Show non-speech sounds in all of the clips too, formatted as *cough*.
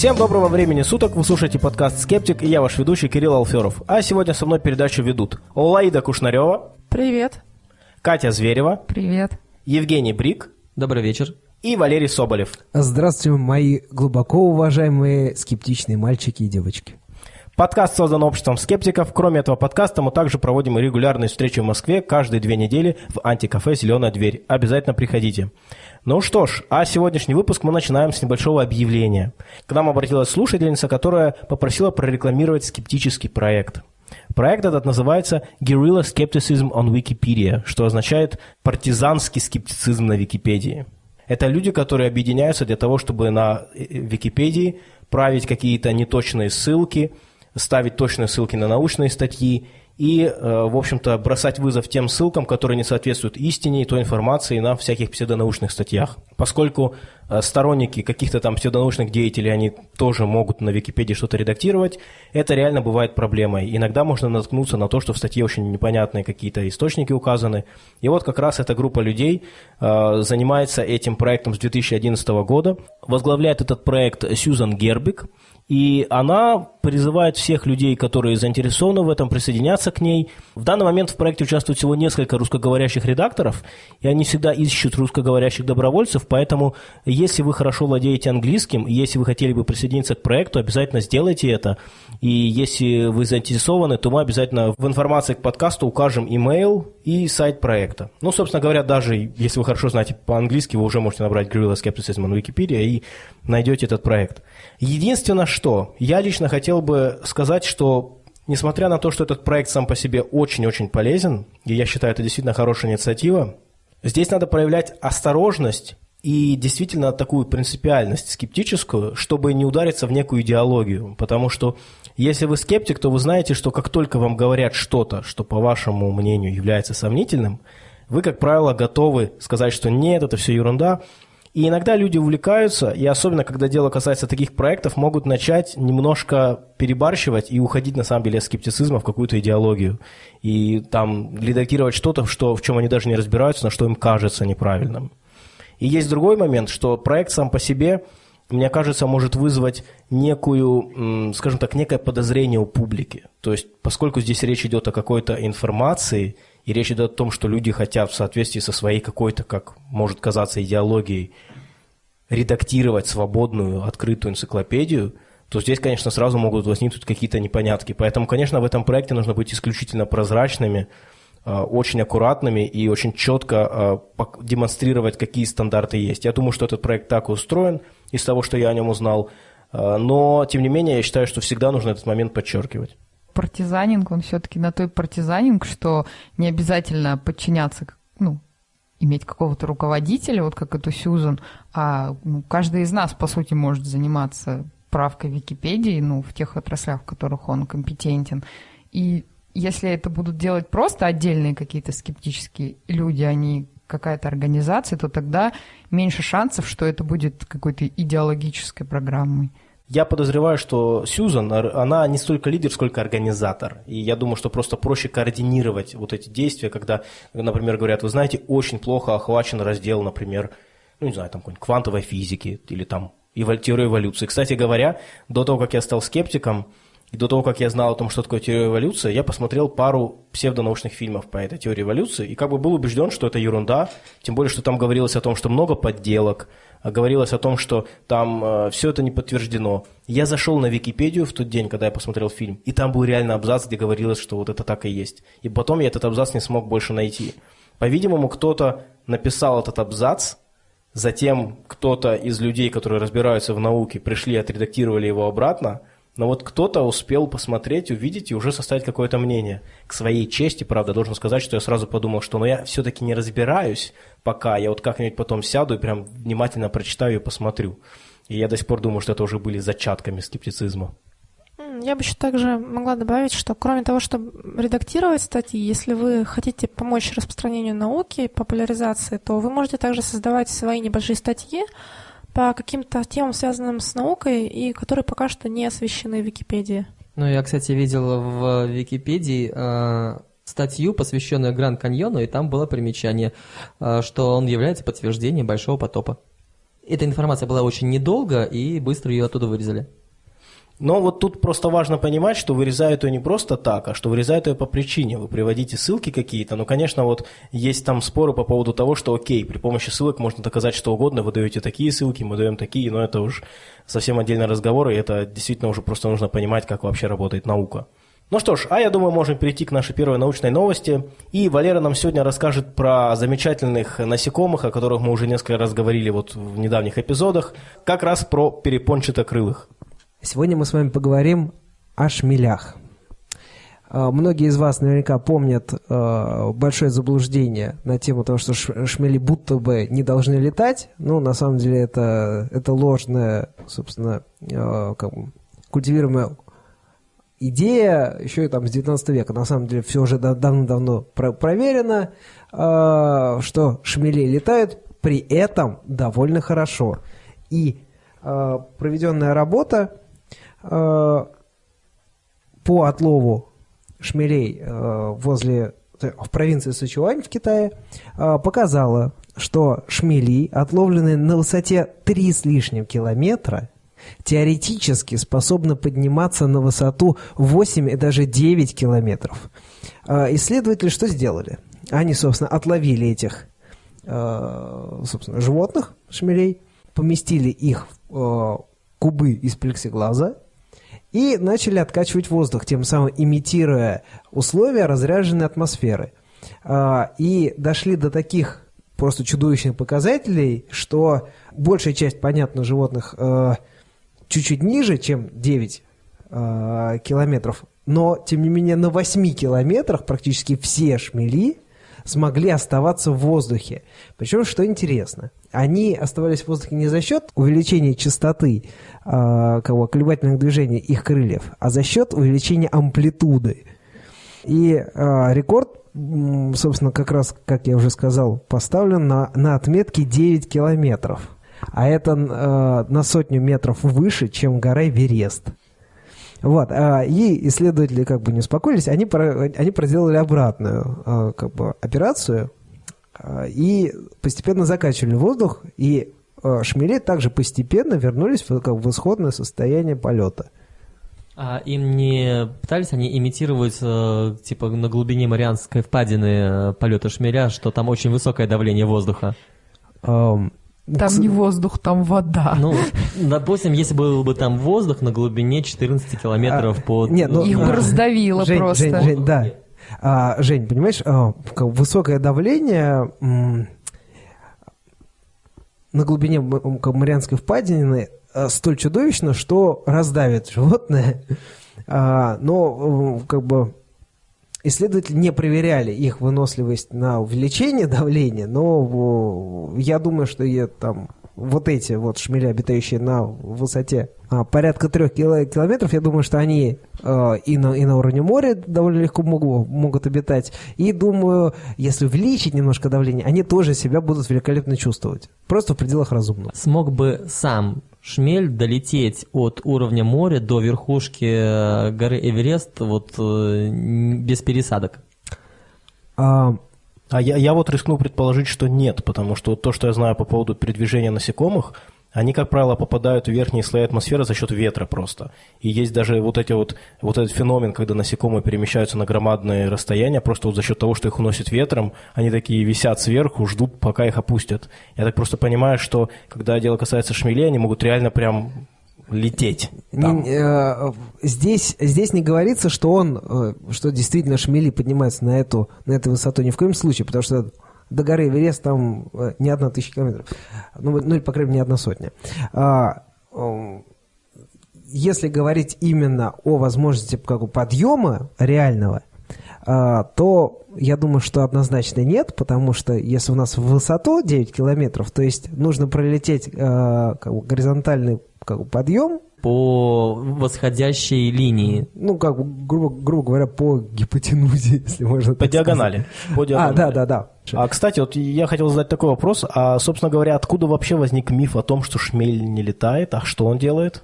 Всем доброго времени суток, вы слушаете подкаст «Скептик» и я ваш ведущий Кирилл Алферов. А сегодня со мной передачу ведут Олаида Кушнарева. Привет. Катя Зверева. Привет. Евгений Брик. Добрый вечер. И Валерий Соболев. Здравствуйте, мои глубоко уважаемые скептичные мальчики и девочки. Подкаст создан обществом скептиков. Кроме этого подкаста мы также проводим регулярные встречи в Москве каждые две недели в антикафе «Зеленая дверь». Обязательно приходите. Ну что ж, а сегодняшний выпуск мы начинаем с небольшого объявления. К нам обратилась слушательница, которая попросила прорекламировать скептический проект. Проект этот называется Guerrilla Skepticism on Wikipedia, что означает партизанский скептицизм на Википедии. Это люди, которые объединяются для того, чтобы на э, Википедии править какие-то неточные ссылки – ставить точные ссылки на научные статьи и, э, в общем-то, бросать вызов тем ссылкам, которые не соответствуют истине и той информации на всяких псевдонаучных статьях. Поскольку сторонники каких-то там псевдонаучных деятелей, они тоже могут на Википедии что-то редактировать, это реально бывает проблемой. Иногда можно наткнуться на то, что в статье очень непонятные какие-то источники указаны. И вот как раз эта группа людей э, занимается этим проектом с 2011 года. Возглавляет этот проект Сьюзан Гербик – и она призывает всех людей, которые заинтересованы в этом, присоединяться к ней. В данный момент в проекте участвует всего несколько русскоговорящих редакторов, и они всегда ищут русскоговорящих добровольцев, поэтому если вы хорошо владеете английским, если вы хотели бы присоединиться к проекту, обязательно сделайте это. И если вы заинтересованы, то мы обязательно в информации к подкасту укажем email и сайт проекта. Ну, собственно говоря, даже если вы хорошо знаете по-английски, вы уже можете набрать Guerrilla Skepticism на Википедии и найдете этот проект. Единственное, что я лично хотел бы сказать, что несмотря на то, что этот проект сам по себе очень-очень полезен, и я считаю, это действительно хорошая инициатива, здесь надо проявлять осторожность и действительно такую принципиальность скептическую, чтобы не удариться в некую идеологию. Потому что если вы скептик, то вы знаете, что как только вам говорят что-то, что по вашему мнению является сомнительным, вы, как правило, готовы сказать, что нет, это все ерунда, и иногда люди увлекаются, и особенно, когда дело касается таких проектов, могут начать немножко перебарщивать и уходить, на самом деле, от скептицизма в какую-то идеологию. И там редактировать что-то, что, в чем они даже не разбираются, на что им кажется неправильным. И есть другой момент, что проект сам по себе, мне кажется, может вызвать некую, скажем так, некое подозрение у публики. То есть, поскольку здесь речь идет о какой-то информации – и речь идет о том, что люди хотят в соответствии со своей какой-то, как может казаться, идеологией, редактировать свободную, открытую энциклопедию, то здесь, конечно, сразу могут возникнуть какие-то непонятки. Поэтому, конечно, в этом проекте нужно быть исключительно прозрачными, очень аккуратными и очень четко а, демонстрировать, какие стандарты есть. Я думаю, что этот проект так устроен из того, что я о нем узнал. А, но, тем не менее, я считаю, что всегда нужно этот момент подчеркивать партизанинг, он все-таки на той партизанинг, что не обязательно подчиняться, ну, иметь какого-то руководителя, вот как эту Сьюзан, а ну, каждый из нас, по сути, может заниматься правкой Википедии, ну, в тех отраслях, в которых он компетентен. И если это будут делать просто отдельные какие-то скептические люди, а не какая-то организация, то тогда меньше шансов, что это будет какой-то идеологической программой. Я подозреваю, что Сьюзан, она не столько лидер, сколько организатор. И я думаю, что просто проще координировать вот эти действия, когда, например, говорят, вы знаете, очень плохо охвачен раздел, например, ну, не знаю, там какой-нибудь квантовой физики или там теория эволюции. Кстати говоря, до того, как я стал скептиком, до того, как я знал о том, что такое теория эволюции, я посмотрел пару псевдонаучных фильмов по этой теории эволюции и как бы был убежден, что это ерунда, тем более, что там говорилось о том, что много подделок, говорилось о том, что там э, все это не подтверждено. Я зашел на Википедию в тот день, когда я посмотрел фильм, и там был реально абзац, где говорилось, что вот это так и есть. И потом я этот абзац не смог больше найти. По-видимому, кто-то написал этот абзац, затем кто-то из людей, которые разбираются в науке, пришли отредактировали его обратно, но вот кто-то успел посмотреть, увидеть и уже составить какое-то мнение. К своей чести, правда, должен сказать, что я сразу подумал, что ну я все-таки не разбираюсь пока, я вот как-нибудь потом сяду и прям внимательно прочитаю и посмотрю. И я до сих пор думаю, что это уже были зачатками скептицизма. Я бы еще также могла добавить, что кроме того, чтобы редактировать статьи, если вы хотите помочь распространению науки, популяризации, то вы можете также создавать свои небольшие статьи, по каким-то темам, связанным с наукой, и которые пока что не освещены в Википедии. Ну, я, кстати, видел в Википедии э, статью, посвященную Гранд Каньону, и там было примечание, э, что он является подтверждением Большого потопа. эта информация была очень недолго, и быстро ее оттуда вырезали. Но вот тут просто важно понимать, что вырезают ее не просто так, а что вырезают ее по причине. Вы приводите ссылки какие-то, но, конечно, вот есть там споры по поводу того, что окей, при помощи ссылок можно доказать что угодно, вы даете такие ссылки, мы даем такие, но это уж совсем отдельный разговор, и это действительно уже просто нужно понимать, как вообще работает наука. Ну что ж, а я думаю, можем перейти к нашей первой научной новости. И Валера нам сегодня расскажет про замечательных насекомых, о которых мы уже несколько раз говорили вот в недавних эпизодах, как раз про перепончатокрылых. Сегодня мы с вами поговорим о шмелях. А, Многие из вас наверняка помнят э, большое заблуждение на тему того, что шмели будто бы не должны летать. Ну, на самом деле это, это ложная, собственно, э, как бы культивируемая идея еще и там с 19 века. На самом деле все уже да- давно-давно про- проверено, э, что шмели летают, при этом довольно хорошо. И э, проведенная работа э, по отлову шмелей э, возле в провинции Сычуань в Китае э, показала, что шмели, отловленные на высоте 3 с лишним километра, теоретически способны подниматься на высоту 8 и даже 9 километров. Э, Исследователи что сделали? Они, собственно, отловили этих э, собственно, животных, шмелей, поместили их в э, кубы из плексиглаза и начали откачивать воздух, тем самым имитируя условия разряженной атмосферы. А, И дошли до таких просто чудовищных показателей, что большая часть, понятно, животных э, чуть-чуть ниже, чем 9 э, километров, но, тем не менее, на 8 километрах практически все шмели смогли оставаться в воздухе. Причем, что интересно, они оставались в воздухе не за счет увеличения частоты э, кого, колебательных движений их крыльев, а за счет увеличения амплитуды. И э, рекорд, собственно, как раз, как я уже сказал, поставлен на, на отметке 9 километров. А это э, на сотню метров выше, чем гора Эверест. Вот, а, и исследователи как бы не успокоились, они, они проделали обратную а, как бы, операцию а, и постепенно закачивали воздух, и шмели также постепенно вернулись в, как, в исходное состояние полета. А им не пытались они имитировать, э, типа, на глубине Марианской впадины э, полета шмеля, что там очень высокое давление воздуха? Ам, Там не воздух, там вода. Ну, допустим, если был бы там воздух на глубине 14 километров А, под... нет, ну, Их а, бы раздавило Жень, просто. Жень, Жень, да. А, Жень, понимаешь, а, высокое давление м, на глубине м, как Марианской впадины а, столь чудовищно, что раздавит животное. А, но как бы исследователи не проверяли их выносливость на увеличение давления, но я думаю, что я там вот эти вот шмели, обитающие на высоте а, порядка трех кило- километров, я думаю, что они э, и, на, и на уровне моря довольно легко могу- могут обитать. И думаю, если увеличить немножко давление, они тоже себя будут великолепно чувствовать. Просто в пределах разумного. Смог бы сам шмель долететь от уровня моря до верхушки э, горы Эверест вот э, без пересадок? А, А я, я вот рискну предположить, что нет, потому что то, что я знаю по поводу передвижения насекомых, они, как правило, попадают в верхние слои атмосферы за счет ветра просто. И есть даже вот, эти вот, вот этот феномен, когда насекомые перемещаются на громадные расстояния, просто вот за счет того, что их уносит ветром, они такие висят сверху, ждут, пока их опустят. Я так просто понимаю, что когда дело касается шмелей, они могут реально прям лететь. там. Э, здесь, здесь не говорится, что он, э, что действительно шмели поднимаются на эту, на эту высоту. Ни в коем случае, потому что до горы Эверест там э, не одна тысяча километров. Ну, ну, или, по крайней мере, не одна сотня. А, м, если говорить именно о возможности как бы, подъема реального, а, то я думаю, что однозначно нет, потому что если у нас в высоту 9 километров, то есть нужно пролететь э, как бы, горизонтальный как бы, подъем, По восходящей линии. ну, как бы, грубо, грубо говоря, по гипотенузе, *laughs* если можно По так диагонали. По сказать. А, диагонали. да, да, да. А, кстати, вот я хотел задать такой вопрос. А, собственно говоря, откуда вообще возник миф о том, что шмель не летает? А что он делает?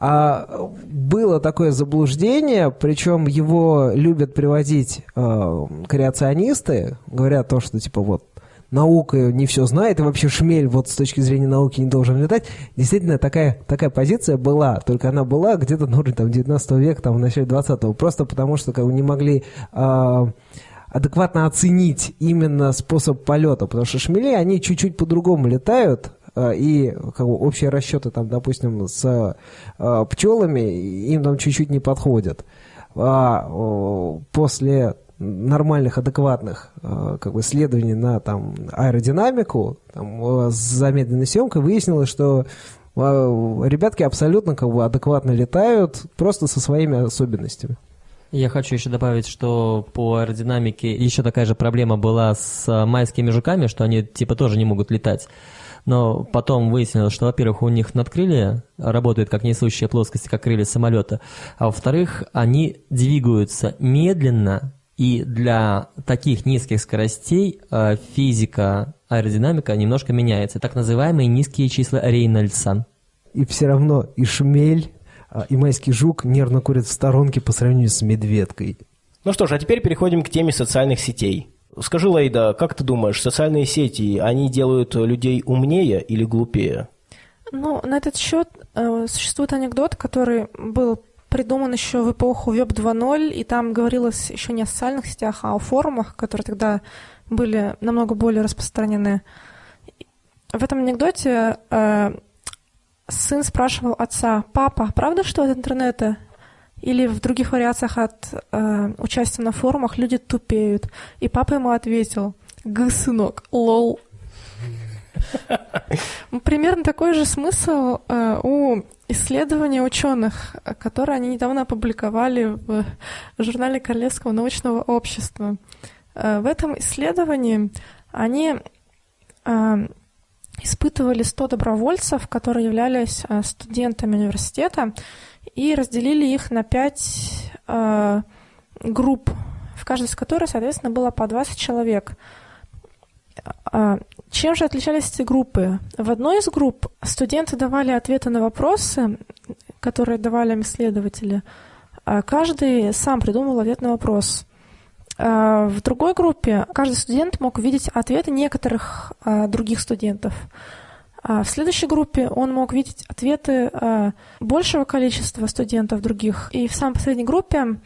А, было такое заблуждение, причем его любят приводить э, креационисты, говорят то, что типа вот наука не все знает, и вообще шмель вот с точки зрения науки не должен летать. Действительно, такая, такая позиция была, только она была где-то на уровне там, 19 века, там, в начале 20-го, просто потому что как бы, не могли э, адекватно оценить именно способ полета, потому что шмели, они чуть-чуть по-другому летают, а, и как бы, общие расчеты, там, допустим, с э, пчелами им там чуть-чуть не подходят. А после нормальных, адекватных э, как бы, исследований на там, аэродинамику там, с замедленной съемкой выяснилось, что э, ребятки абсолютно как бы, адекватно летают, просто со своими особенностями. Я хочу еще добавить, что по аэродинамике еще такая же проблема была с майскими жуками, что они типа тоже не могут летать. Но потом выяснилось, что, во-первых, у них надкрылья работают как несущие плоскости, как крылья самолета, а во-вторых, они двигаются медленно, и для таких низких скоростей э, физика аэродинамика немножко меняется. Так называемые низкие числа Рейнольдса. И все равно и шмель, а, и майский жук нервно курят в сторонке по сравнению с медведкой. Ну что ж, а теперь переходим к теме социальных сетей. Скажи, Лейда, как ты думаешь, социальные сети, они делают людей умнее или глупее? Ну, на этот счет э, существует анекдот, который был придуман еще в эпоху Web 2.0, и там говорилось еще не о социальных сетях, а о форумах, которые тогда были намного более распространены. В этом анекдоте э, сын спрашивал отца, «Папа, правда, что от интернета или в других вариациях от э, участия на форумах люди тупеют?» И папа ему ответил, «Г, сынок, лол». *laughs* Примерно такой же смысл э, у исследования ученых, которые они недавно опубликовали в журнале Королевского научного общества. Э, в этом исследовании они э, испытывали 100 добровольцев, которые являлись студентами университета, и разделили их на 5 групп, в каждой из которых, соответственно, было по 20 человек. Чем же отличались эти группы? В одной из групп студенты давали ответы на вопросы, которые давали им исследователи. А каждый сам придумал ответ на вопрос. А в другой группе каждый студент мог видеть ответы некоторых а, других студентов. В следующей группе он мог видеть ответы большего количества студентов других. И в самой последней группе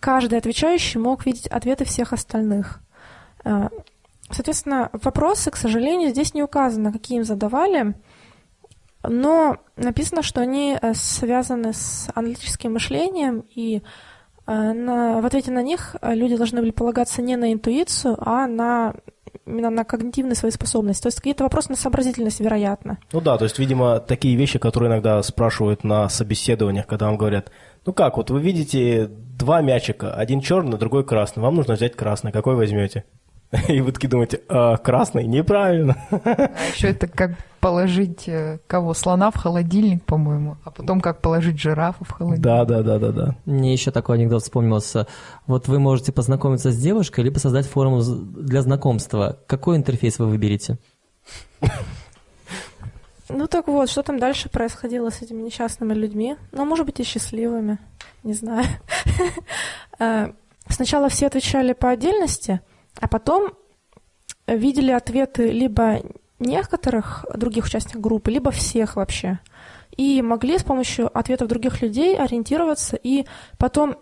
каждый отвечающий мог видеть ответы всех остальных. Соответственно, вопросы, к сожалению, здесь не указано, какие им задавали, но написано, что они э, связаны с аналитическим мышлением, и э, на, в ответе на них э, люди должны были полагаться не на интуицию, а на именно на когнитивные свои способности. То есть какие-то вопросы на сообразительность, вероятно. Ну да, то есть, видимо, такие вещи, которые иногда спрашивают на собеседованиях, когда вам говорят, ну как, вот вы видите два мячика, один черный, другой красный, вам нужно взять красный, какой возьмете? *laughs* И вы такие думаете, а, красный, неправильно. А еще это как положить э, кого? Слона в холодильник, по-моему, а потом как положить жирафа в холодильник. Да, да, да, да, да. Мне еще такой анекдот вспомнился. Вот вы можете познакомиться с девушкой, либо создать форум для знакомства. Какой интерфейс вы выберете? Ну так вот, что там дальше происходило с этими несчастными людьми? Ну, может быть, и счастливыми, не знаю. *laughs* Э, сначала все отвечали по отдельности – а потом видели ответы либо некоторых других участников группы, либо всех вообще. И могли с помощью ответов других людей ориентироваться и потом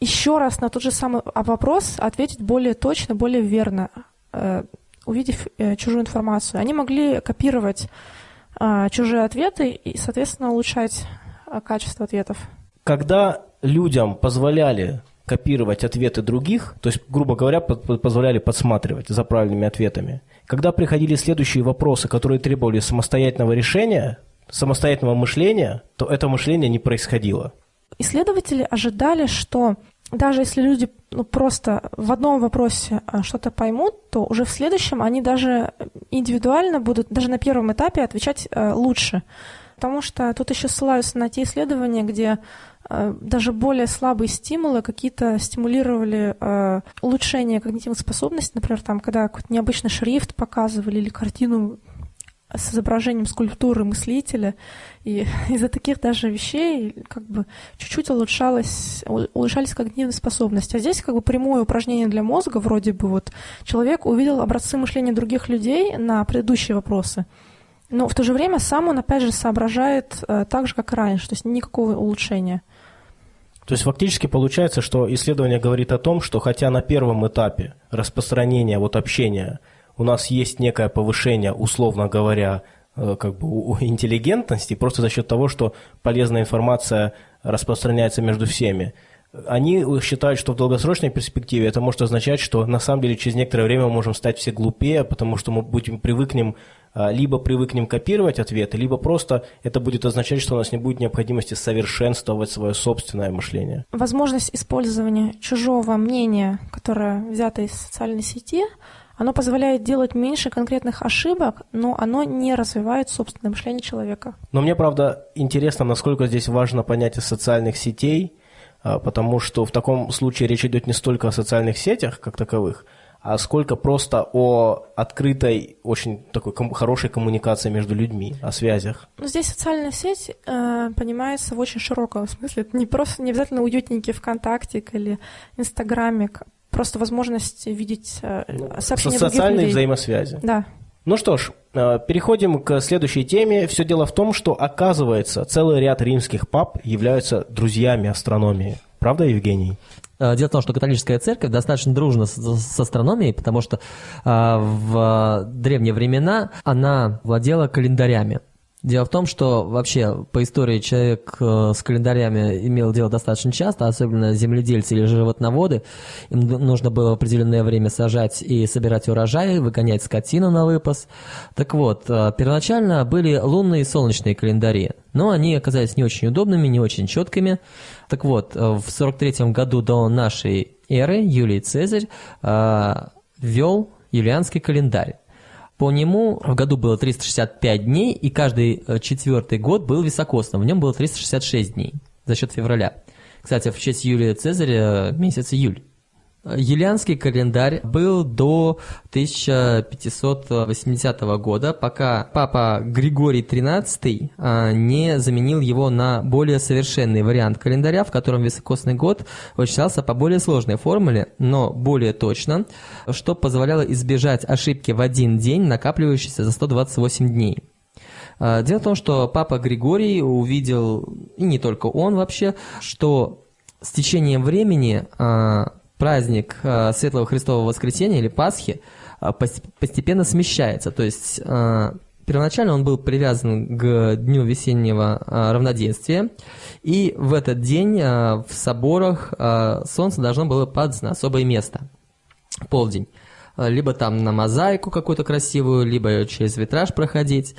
еще раз на тот же самый вопрос ответить более точно, более верно, э, увидев э, чужую информацию. Они могли копировать э, чужие ответы и, соответственно, улучшать качество ответов. Когда людям позволяли копировать ответы других, то есть, грубо говоря, позволяли подсматривать за правильными ответами. Когда приходили следующие вопросы, которые требовали самостоятельного решения, самостоятельного мышления, то это мышление не происходило. Исследователи ожидали, что даже если люди ну, просто в одном вопросе а, что-то поймут, то уже в следующем они даже индивидуально будут, даже на первом этапе отвечать э, лучше. Потому что тут еще ссылаются на те исследования, где даже более слабые стимулы какие-то стимулировали э, улучшение когнитивных способностей, например, там, когда какой-то необычный шрифт показывали или картину с изображением скульптуры мыслителя. И *laughs* из-за таких даже вещей как бы чуть-чуть улучшалось, улучшались когнитивные способности. А здесь как бы прямое упражнение для мозга, вроде бы вот человек увидел образцы мышления других людей на предыдущие вопросы. Но в то же время сам он, опять же, соображает э, так же, как и раньше, то есть никакого улучшения. То есть фактически получается, что исследование говорит о том, что хотя на первом этапе распространения вот общения у нас есть некое повышение, условно говоря, э, как бы у интеллигентности, просто за счет того, что полезная информация распространяется между всеми. Они считают, что в долгосрочной перспективе это может означать, что на самом деле через некоторое время мы можем стать все глупее, потому что мы будем привыкнем а, либо привыкнем копировать ответы, либо просто это будет означать, что у нас не будет необходимости совершенствовать свое собственное мышление. Возможность использования чужого мнения, которое взято из социальной сети, оно позволяет делать меньше конкретных ошибок, но оно не развивает собственное мышление человека. Но мне, правда, интересно, насколько здесь важно понятие социальных сетей, потому что в таком случае речь идет не столько о социальных сетях как таковых, а сколько просто о открытой, очень такой ком- хорошей коммуникации между людьми, о связях. Ну, здесь социальная сеть э, понимается в очень широком смысле. Это не просто не обязательно уютненький ВКонтакте или Инстаграме, просто возможность видеть э, ну, сообщения Социальные других людей. взаимосвязи. Да. Ну что ж, переходим к следующей теме. Все дело в том, что, оказывается, целый ряд римских пап являются друзьями астрономии. Правда, Евгений? Э, дело в том, что католическая церковь достаточно дружна с, астрономией, потому что а, в древние времена она владела календарями. Дело в том, что вообще по истории человек э, с календарями имел дело достаточно часто, особенно земледельцы или животноводы. Им нужно было в определенное время сажать и собирать урожай, выгонять скотину на выпас. Так вот, э, первоначально были лунные и солнечные календари, но они оказались не очень удобными, не очень четкими. Так вот, э, в 43 году до нашей эры Юлий Цезарь ввел юлианский календарь. По нему в году было 365 дней, и каждый э, четвертый год был високосным. В нем было 366 дней за счет февраля. Кстати, в честь Юлия Цезаря э, месяц июль. Юлианский календарь был до 1580 года, пока папа Григорий XIII а, не заменил его на более совершенный вариант календаря, в котором високосный год вычислялся по более сложной формуле, но более точно, что позволяло избежать ошибки в один день, накапливающейся за 128 дней. А, дело в том, что папа Григорий увидел, и не только он вообще, что с течением времени а, праздник э, Светлого Христового Воскресения или Пасхи э, постепенно смещается. То есть э, первоначально он был привязан к дню весеннего равноденствия, и в этот день в соборах солнце должно было падать на особое место, полдень. Либо там на мозаику какую-то красивую, либо через витраж проходить.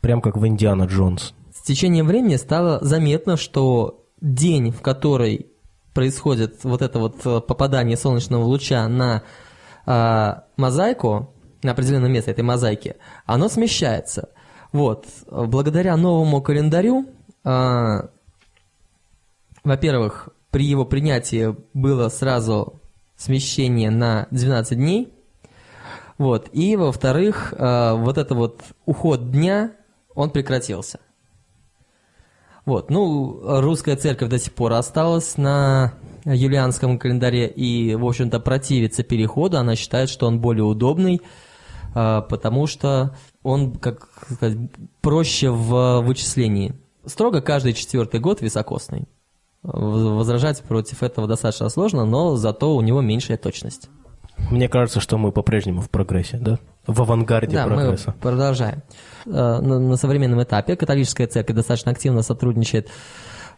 Прям как в Индиана Джонс. С течением времени стало заметно, что день, в который происходит вот это вот э, попадание солнечного луча на э, мозаику, на определенное место этой мозаики, оно смещается. Вот. Благодаря новому календарю, э, во-первых, при его принятии было сразу смещение на 12 дней, вот, и во-вторых, э, вот это вот уход дня, он прекратился. Вот, ну, русская церковь до сих пор осталась на юлианском календаре и, в общем-то, противится переходу. Она считает, что он более удобный, а, потому что он, как сказать, проще в вычислении. Строго каждый четвертый год високосный. Возражать против этого достаточно сложно, но зато у него меньшая точность. Мне кажется, что мы по-прежнему в прогрессе, да? В авангарде да, прогресса. мы продолжаем. Э, на, современном этапе католическая церковь достаточно активно сотрудничает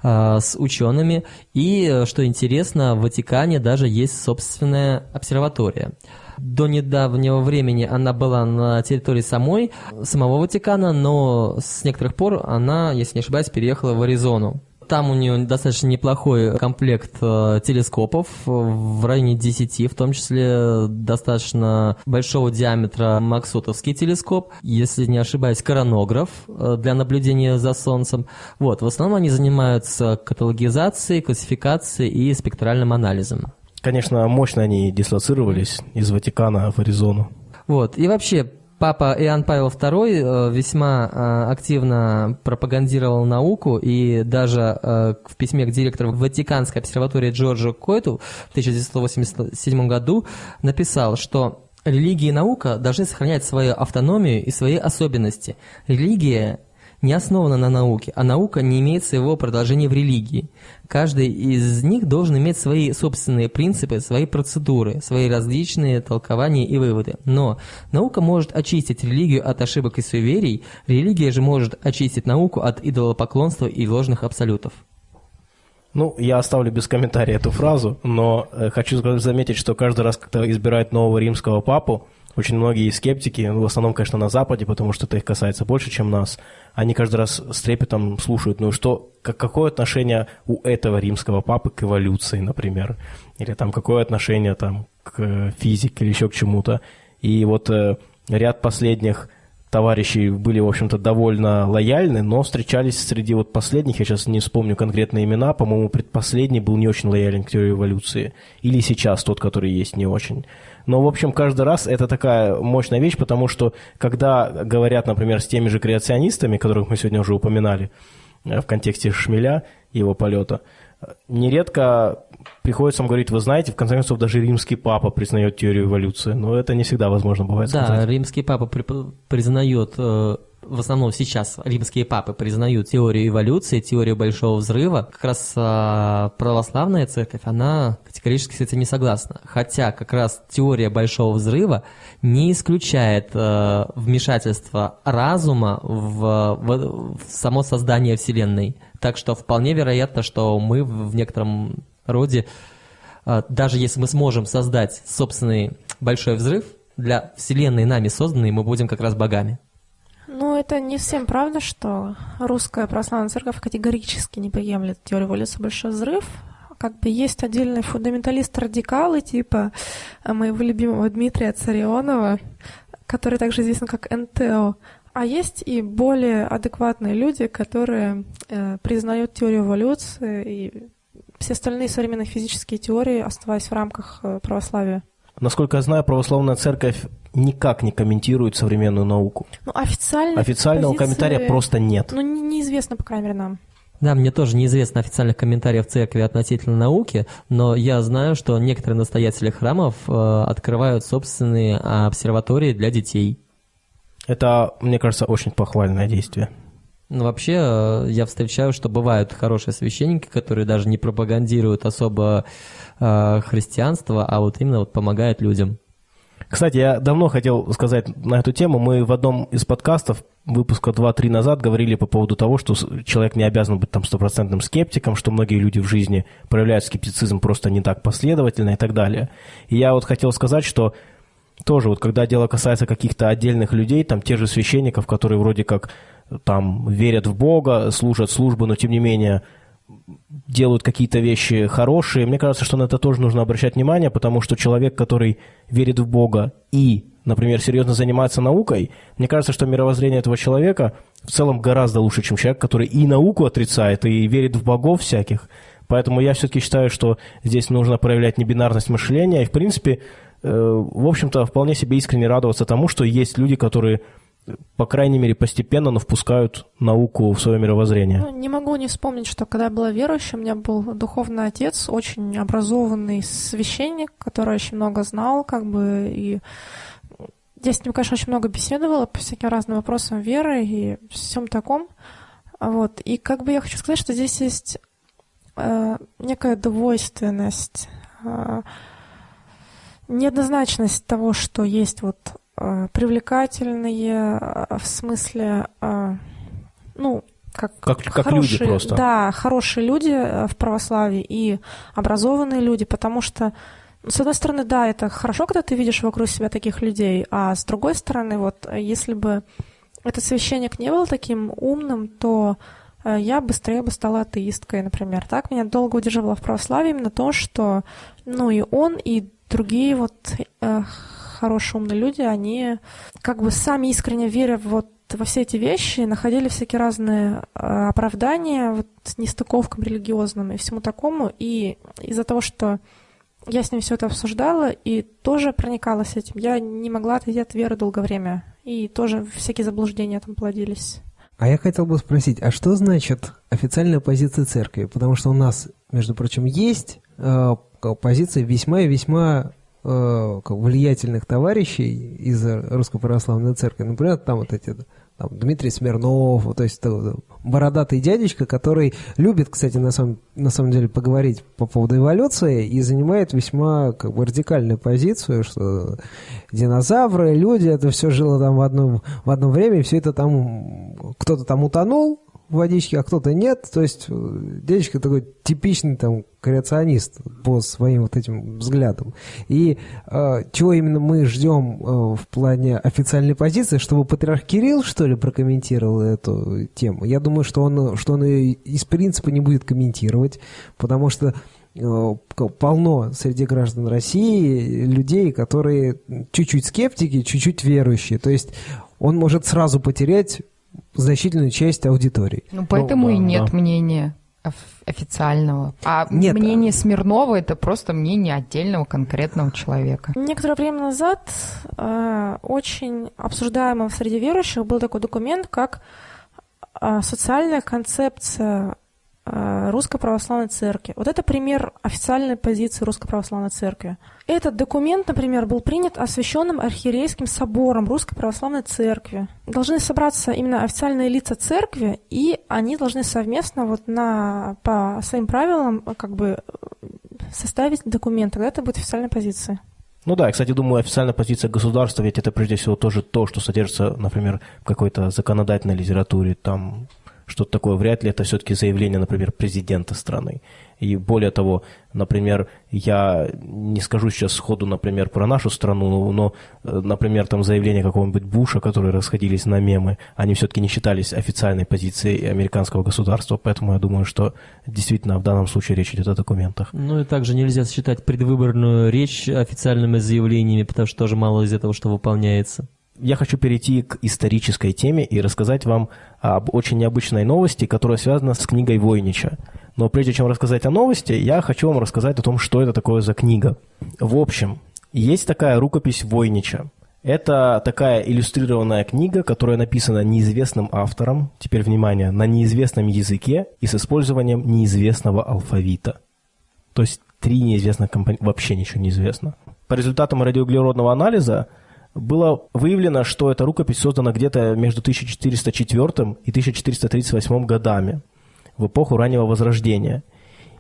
э, с учеными. И, э, что интересно, в Ватикане даже есть собственная обсерватория. До недавнего времени она была на территории самой, самого Ватикана, но с некоторых пор она, если не ошибаюсь, переехала в Аризону. Там у нее достаточно неплохой комплект э, телескопов, в районе 10, в том числе достаточно большого диаметра Максутовский телескоп, если не ошибаюсь, коронограф э, для наблюдения за Солнцем. Вот, в основном они занимаются каталогизацией, классификацией и спектральным анализом. Конечно, мощно они дислоцировались из Ватикана в Аризону. Вот, и вообще папа Иоанн Павел II э, весьма э, активно пропагандировал науку и даже э, в письме к директору Ватиканской обсерватории Джорджу Койту в 1987 году написал, что религия и наука должны сохранять свою автономию и свои особенности. Религия не основана на науке, а наука не имеет своего продолжения в религии. Каждый из них должен иметь свои собственные принципы, свои процедуры, свои различные толкования и выводы. Но наука может очистить религию от ошибок и суеверий, религия же может очистить науку от идолопоклонства и ложных абсолютов. Ну, я оставлю без комментария эту фразу, но э, хочу заметить, что каждый раз, когда избирают нового римского папу, очень многие скептики, ну, в основном, конечно, на Западе, потому что это их касается больше, чем нас, они каждый раз с трепетом слушают, ну что, как, какое отношение у этого римского папы к эволюции, например, или там какое отношение там к физике или еще к чему-то. И вот э, ряд последних товарищи были, в общем-то, довольно лояльны, но встречались среди вот последних, я сейчас не вспомню конкретные имена, по-моему, предпоследний был не очень лоялен к теории эволюции, или сейчас тот, который есть, не очень. Но, в общем, каждый раз это такая мощная вещь, потому что, когда говорят, например, с теми же креационистами, которых мы сегодня уже упоминали э, в контексте Шмеля его полета, нередко приходится им говорить, вы знаете, в конце концов, даже римский папа признает теорию эволюции, но это не всегда возможно бывает да, сказать. Да, римский папа при, признает, э, в основном сейчас римские папы признают теорию эволюции, теорию большого взрыва. Как раз э, православная церковь, она категорически с этим не согласна. Хотя как раз теория большого взрыва не исключает э, вмешательство разума в, в, в само создание Вселенной. Так что вполне вероятно, что мы в некотором роде, а, даже если мы сможем создать собственный большой взрыв, для Вселенной нами созданной мы будем как раз богами. Ну, это не всем правда, что русская православная церковь категорически не приемлет теорию эволюции большой взрыв. Как бы есть отдельные фундаменталисты-радикалы, типа моего любимого Дмитрия Царионова, который также известен как НТО. А есть и более адекватные люди, которые э, признают теорию эволюции и все остальные современные физические теории, оставаясь в рамках э, православия. Насколько я знаю, православная церковь никак не комментирует современную науку. Ну, официально Официального позиции... комментария просто нет. Ну, неизвестно, по крайней мере, нам. Да, мне тоже неизвестно официальных комментариев церкви относительно науки, но я знаю, что некоторые настоятели храмов э, открывают собственные обсерватории для детей. Это, мне кажется, очень похвальное действие. Ну, вообще, э, я встречаю, что бывают хорошие священники, которые даже не пропагандируют особо э, христианство, а вот именно вот помогают людям. Кстати, я давно хотел сказать на эту тему. Мы в одном из подкастов выпуска 2-3 назад говорили по поводу того, что человек не обязан быть там стопроцентным скептиком, что многие люди в жизни проявляют скептицизм просто не так последовательно и так далее. И я вот хотел сказать, что тоже вот когда дело касается каких-то отдельных людей, там те же священников, которые вроде как там верят в Бога, служат службу, но тем не менее делают какие-то вещи хорошие. Мне кажется, что на это тоже нужно обращать внимание, потому что человек, который верит в Бога и, например, серьезно занимается наукой, мне кажется, что мировоззрение этого человека в целом гораздо лучше, чем человек, который и науку отрицает, и верит в богов всяких. Поэтому я все-таки считаю, что здесь нужно проявлять небинарность мышления и, в принципе, э, в общем-то, вполне себе искренне радоваться тому, что есть люди, которые по крайней мере, постепенно, но впускают науку в свое мировоззрение. Ну, не могу не вспомнить, что когда я была верующей, у меня был духовный отец, очень образованный священник, который очень много знал, как бы, и я с ним, конечно, очень много беседовала по всяким разным вопросам веры и всем таком. Вот. И как бы я хочу сказать, что здесь есть э, некая двойственность, э, неоднозначность того, что есть вот привлекательные э, в смысле, э, ну, как, как, как хорошие, люди просто. Да, хорошие люди в православии и образованные люди, потому что, с одной стороны, да, это хорошо, когда ты видишь вокруг себя таких людей, а с другой стороны, вот, если бы этот священник не был таким умным, то я быстрее бы стала атеисткой, например. Так меня долго удерживало в православии именно то, что, ну, и он, и другие вот хорошие, умные люди, они как бы сами искренне веря вот во все эти вещи, находили всякие разные э, оправдания вот, нестыковкам религиозным и всему такому. И из-за того, что я с ним все это обсуждала и тоже проникалась этим, я не могла отойти от веры долгое время. и тоже всякие заблуждения там плодились. А я хотел бы спросить, а что значит официальная позиция церкви? Потому что у нас, между прочим, есть э, позиция весьма и весьма влиятельных товарищей из Русской Православной Церкви. Например, там вот эти там, Дмитрий Смирнов, то есть это, бородатый дядечка, который любит, кстати, на самом, на самом деле поговорить по поводу эволюции и занимает весьма как бы радикальную позицию, что динозавры, люди, это все жило там в одном, в одно время, все это там, кто-то там утонул, водички, а кто-то нет. То есть э, дядечка такой типичный там креационист по своим вот этим взглядам. И э, чего именно мы ждем э, в плане официальной позиции, чтобы патриарх Кирилл, что ли, прокомментировал эту тему? Я думаю, что он, что он ее из принципа не будет комментировать, потому что э, полно среди граждан России людей, которые чуть-чуть скептики, чуть-чуть верующие. То есть он может сразу потерять значительную часть аудитории. Ну, поэтому ну, и нет да. мнения официального. А Нет. мнение Смирнова это просто мнение отдельного конкретного человека. Некоторое время назад э, очень обсуждаемым среди верующих был такой документ, как э, социальная концепция Э, Русской Православной Церкви. Вот это пример официальной позиции Русской Православной Церкви. Этот документ, например, был принят освященным архиерейским собором Русской Православной Церкви. Должны собраться именно официальные лица церкви, и они должны совместно вот на, по своим правилам как бы составить документ. Тогда это будет официальная позиция. Ну да, я, кстати, думаю, официальная позиция государства, ведь это прежде всего тоже то, что содержится, например, в какой-то законодательной литературе, там что-то такое. Вряд ли это все-таки заявление, например, президента страны. И более того, например, я не скажу сейчас сходу, например, про нашу страну, но, например, там заявления какого-нибудь Буша, которые расходились на мемы, они все-таки не считались официальной позицией американского государства, поэтому я думаю, что действительно в данном случае речь идет о документах. Ну и также нельзя считать предвыборную речь официальными заявлениями, потому что тоже мало из этого, что выполняется я хочу перейти к исторической теме и рассказать вам об очень необычной новости, которая связана с книгой Войнича. Но прежде чем рассказать о новости, я хочу вам рассказать о том, что это такое за книга. В общем, есть такая рукопись Войнича. Это такая иллюстрированная книга, которая написана неизвестным автором, теперь внимание, на неизвестном языке и с использованием неизвестного алфавита. То есть три неизвестных компонента, вообще ничего не известно. По результатам радиоуглеродного анализа было выявлено, что эта рукопись создана где-то между 1404 и 1438 годами, в эпоху раннего Возрождения.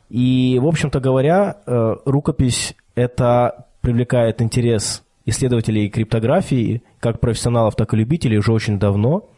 И, в общем-то говоря, э, рукопись это привлекает интерес исследователей криптографии, как профессионалов, так и любителей, уже очень давно.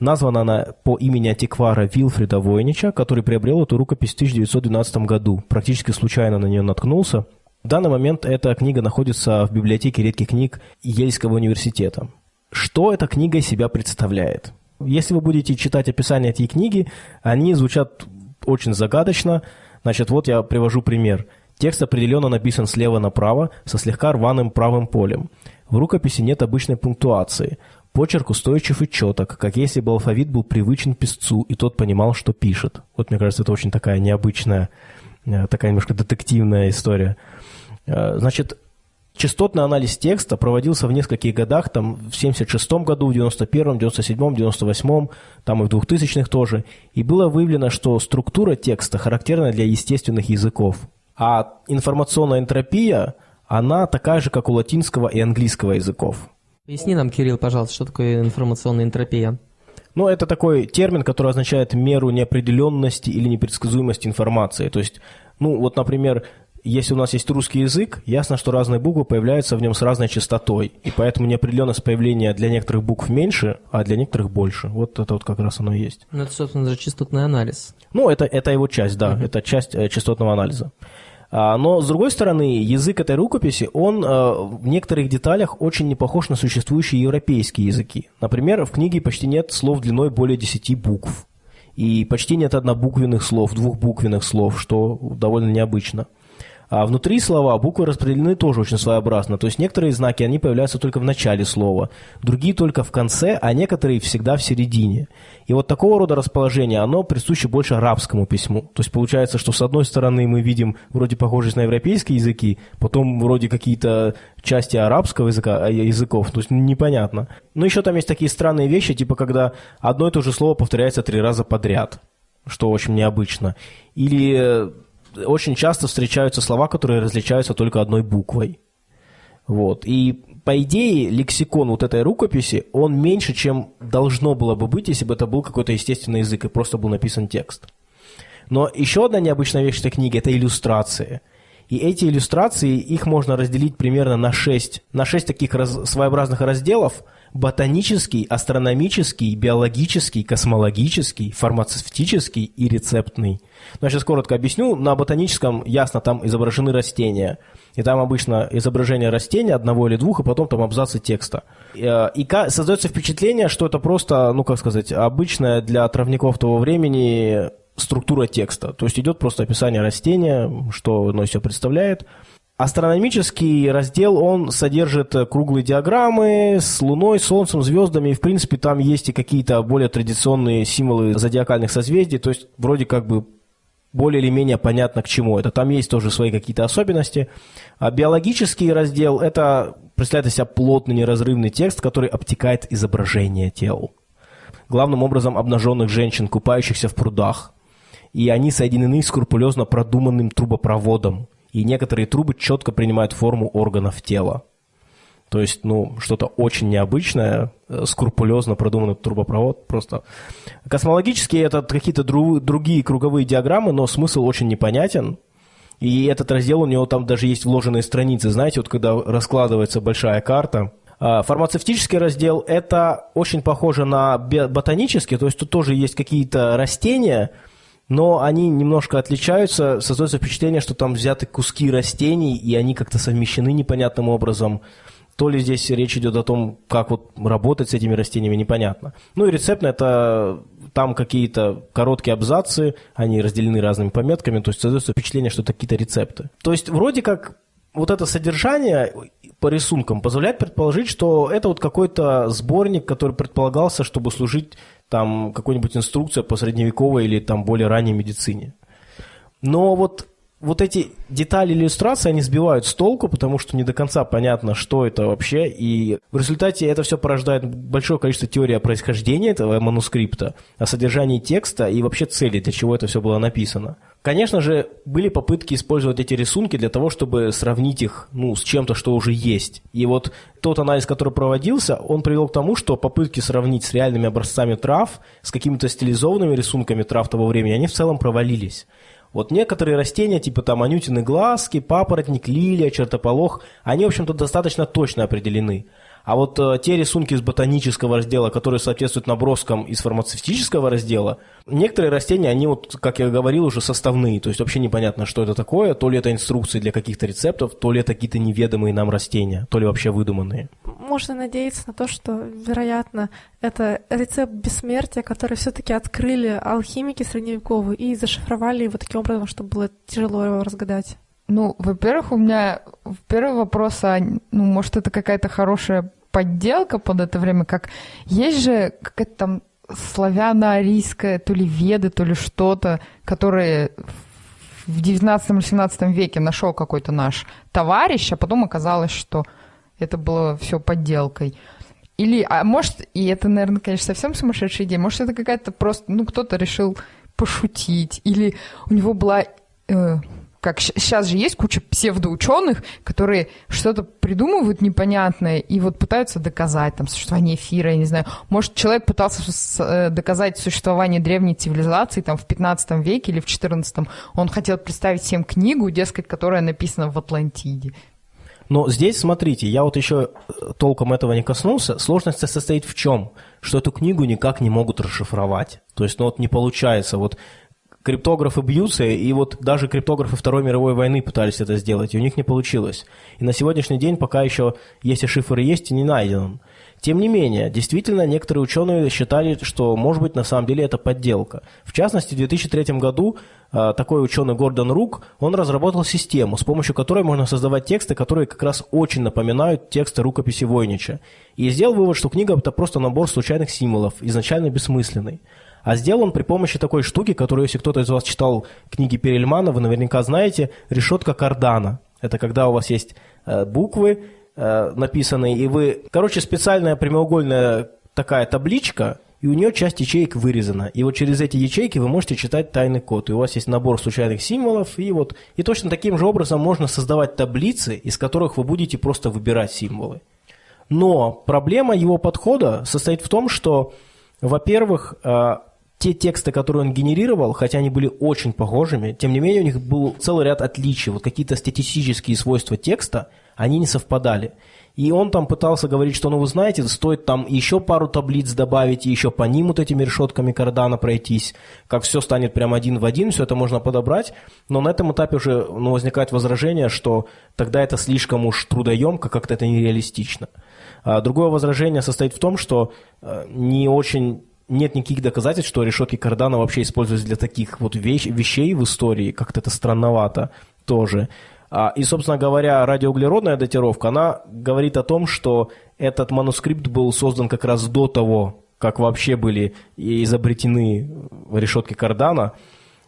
Названа она по имени антиквара Вилфрида Войнича, который приобрел эту рукопись в 1912 году. Практически случайно на нее наткнулся. В данный момент эта книга находится в библиотеке редких книг Ельского университета. Что эта книга из себя представляет? Если вы будете читать описание этой книги, они звучат очень загадочно. Значит, вот я привожу пример. Текст определенно написан слева направо, со слегка рваным правым полем. В рукописи нет обычной пунктуации. Почерк устойчив и четок, как если бы алфавит был привычен писцу, и тот понимал, что пишет. Вот, мне кажется, это очень такая необычная, э, такая немножко детективная история. Э, значит, частотный анализ текста проводился в нескольких годах, там в 76 году, в 91-м, 97-м, 98-м, там и в 2000-х тоже. И было выявлено, что структура текста характерна для естественных языков. А информационная энтропия, она такая же, как у латинского и английского языков. Поясни нам, Кирилл, пожалуйста, что такое информационная энтропия? Ну, это такой термин, который означает меру неопределенности или непредсказуемости информации. То есть, ну, вот, например, если у нас есть русский язык, ясно, что разные буквы появляются в нем с разной частотой, и поэтому неопределенность появления для некоторых букв меньше, а для некоторых больше. Вот это вот как раз оно и есть. Ну, это, собственно, же частотный анализ. Ну, это, это его часть, да, uh-huh. это часть э, частотного анализа. А, но, с другой стороны, язык этой рукописи, он э, в некоторых деталях очень не похож на существующие европейские языки. Например, в книге почти нет слов длиной более 10 букв. И почти нет однобуквенных слов, двухбуквенных слов, что довольно необычно. А внутри слова буквы распределены тоже очень своеобразно. То есть некоторые знаки, они появляются только в начале слова, другие только в конце, а некоторые всегда в середине. И вот такого рода расположение, оно присуще больше арабскому письму. То есть получается, что с одной стороны мы видим вроде похожесть на европейские языки, потом вроде какие-то части арабского языка, а, языков, то есть непонятно. Но еще там есть такие странные вещи, типа когда одно и то же слово повторяется три раза подряд, что очень необычно. Или э, очень часто встречаются слова, которые различаются только одной буквой. Вот. И по идее, лексикон вот этой рукописи, он меньше, чем должно было бы быть, если бы это был какой-то естественный язык и просто был написан текст. Но еще одна необычная вещь этой книги – это иллюстрации. И эти иллюстрации, их можно разделить примерно на шесть, на шесть таких раз, своеобразных разделов – ботанический, астрономический, биологический, космологический, фармацевтический и рецептный. Но я сейчас коротко объясню. На ботаническом, ясно, там изображены растения. И там обычно изображение растения, одного или двух, и потом там абзацы текста. Э, и создается впечатление, что это просто, ну как сказать, обычная для травников того времени структура текста. То есть идет просто описание растения, что оно из себя представляет – Астрономический раздел, он содержит круглые диаграммы с Луной, Солнцем, звездами, в принципе там есть и какие-то более традиционные символы зодиакальных созвездий, то есть вроде как бы более или менее понятно к чему это. Там есть тоже свои какие-то особенности. А биологический раздел – это представляет из себя плотный неразрывный текст, который обтекает изображение тел. Главным образом обнаженных женщин, купающихся в прудах. И они соединены скрупулезно продуманным трубопроводом – и некоторые трубы четко принимают форму органов тела. То есть, ну, что-то очень необычное, э, скрупулезно продуманный трубопровод просто. Космологически это какие-то дру- другие круговые диаграммы, но смысл очень непонятен. И этот раздел, у него там даже есть вложенные страницы, знаете, вот когда раскладывается большая карта. А, фармацевтический раздел – это очень похоже на ботанический, то есть тут тоже есть какие-то растения – но они немножко отличаются, создается впечатление, что там взяты куски растений, и они как-то совмещены непонятным образом. То ли здесь речь идет о том, как вот работать с этими растениями, непонятно. Ну и рецептно это там какие-то короткие абзацы, они разделены разными пометками, то есть создается впечатление, что это какие-то рецепты. То есть вроде как вот это содержание по рисункам позволяет предположить, что это вот какой-то сборник, который предполагался, чтобы служить там какой-нибудь инструкция по средневековой или там более ранней медицине. Но вот, вот эти детали иллюстрации, они сбивают с толку, потому что не до конца понятно, что это вообще, и в результате это все порождает большое количество теорий о происхождении этого манускрипта, о содержании текста и вообще цели, для чего это все было написано. Конечно же, были попытки использовать эти рисунки для того, чтобы сравнить их ну, с чем-то, что уже есть. И вот тот анализ, который проводился, он привел к тому, что попытки сравнить с реальными образцами трав, с какими-то стилизованными рисунками трав того времени, они в целом провалились. Вот некоторые растения, типа там анютины глазки, папоротник, лилия, чертополох, они, в общем-то, достаточно точно определены. А вот э, те рисунки из ботанического раздела, которые соответствуют наброскам из фармацевтического раздела, некоторые растения, они вот, как я говорил, уже составные, то есть вообще непонятно, что это такое, то ли это инструкции для каких-то рецептов, то ли это какие-то неведомые нам растения, то ли вообще выдуманные. Можно надеяться на то, что, вероятно, это рецепт бессмертия, который все-таки открыли алхимики средневековые и зашифровали его таким образом, чтобы было тяжело его разгадать. Ну, во-первых, у меня первый вопрос, а, ну, может, это какая-то хорошая подделка под это время, как есть же какая-то там славяно-арийская, то ли веды, то ли что-то, которые в 19 или 17 веке нашел какой-то наш товарищ, а потом оказалось, что это было все подделкой. Или, а может, и это, наверное, конечно, совсем сумасшедшая идея, может, это какая-то просто, ну, кто-то решил пошутить, или у него была э, как сейчас же есть куча псевдоученых, которые что-то придумывают непонятное и вот пытаются доказать там существование эфира, я не знаю. Может, человек пытался э, доказать существование древней цивилизации там в 15 веке или в 14 Он хотел представить всем книгу, дескать, которая написана в Атлантиде. Но здесь, смотрите, я вот еще э, толком этого не коснулся. Сложность состоит в чем? Что эту книгу никак не могут расшифровать. То есть, ну вот не получается. Вот криптографы бьются, и вот даже криптографы Второй мировой войны пытались это сделать, и у них не получилось. И на сегодняшний день пока еще, если шифр есть, и не найден. Тем не менее, действительно, некоторые ученые считали, что, может быть, на самом деле это подделка. В частности, в 2003 году э, такой ученый Гордон Рук, он разработал систему, с помощью которой можно создавать тексты, которые как раз очень напоминают тексты рукописи Войнича. И сделал вывод, что книга – это просто набор случайных символов, изначально бессмысленный. А сделал он при помощи такой штуки, которую, если кто-то из вас читал книги Перельмана, вы наверняка знаете, решетка кардана. Это когда у вас есть э, буквы, э, написанные, и вы... Короче, специальная прямоугольная такая табличка, и у нее часть ячеек вырезана. И вот через эти ячейки вы можете читать тайный код. И у вас есть набор случайных символов, и вот... И точно таким же образом можно создавать таблицы, из которых вы будете просто выбирать символы. Но проблема его подхода состоит в том, что, во-первых, э, те тексты, которые он генерировал, хотя они были очень похожими, тем не менее у них был целый ряд отличий. Вот какие-то статистические свойства текста, они не совпадали. И он там пытался говорить, что, ну, вы знаете, стоит там еще пару таблиц добавить и еще по ним вот этими решетками кардана пройтись, как все станет прям один в один, все это можно подобрать. Но на этом этапе уже ну, возникает возражение, что тогда это слишком уж трудоемко, как-то это нереалистично. А другое возражение состоит в том, что э, не очень нет никаких доказательств, что решетки кардана вообще используются для таких вот вещ, вещей в истории, как-то это странновато тоже. А, и, собственно говоря, радиоуглеродная датировка, она говорит о том, что этот манускрипт был создан как раз до того, как вообще были изобретены решетки кардана.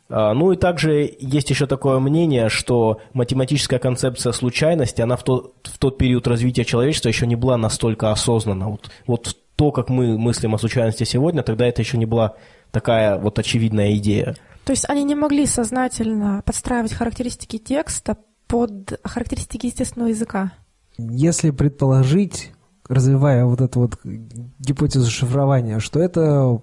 А, ну и также есть еще такое мнение, что математическая концепция случайности, она в тот, в тот период развития человечества еще не была настолько осознанна. Вот, вот то, как мы мыслим о случайности сегодня, тогда это еще не была такая вот очевидная идея. То есть они не могли сознательно подстраивать характеристики текста под характеристики естественного языка? Если предположить, развивая вот эту вот гипотезу шифрования, что это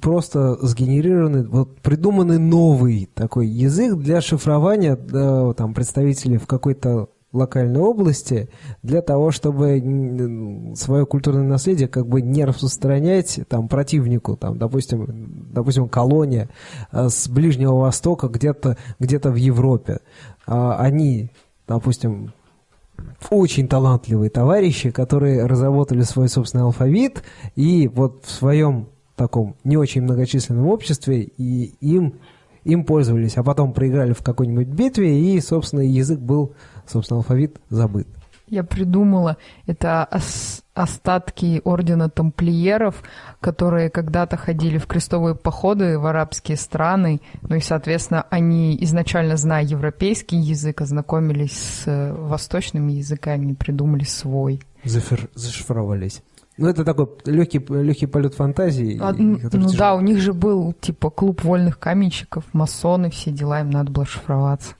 просто сгенерированный, вот придуманный новый такой язык для шифрования да, там, представителей в какой-то локальной области для того, чтобы свое культурное наследие как бы не распространять там противнику, там, допустим, допустим, колония э, с Ближнего Востока где-то где в Европе. А они, допустим, очень талантливые товарищи, которые разработали свой собственный алфавит, и вот в своем таком не очень многочисленном обществе, и им, им пользовались, а потом проиграли в какой-нибудь битве, и, собственно, язык был собственно, алфавит забыт. Я придумала, это остатки ордена тамплиеров, которые когда-то ходили в крестовые походы в арабские страны, ну и, соответственно, они изначально, зная европейский язык, ознакомились с э, восточными языками придумали свой. Зафер... Зашифровались. Ну, это такой легкий, легкий полет фантазии. А, ну тяжело. да, у них же был типа клуб вольных каменщиков, масоны, все дела, им надо было шифроваться.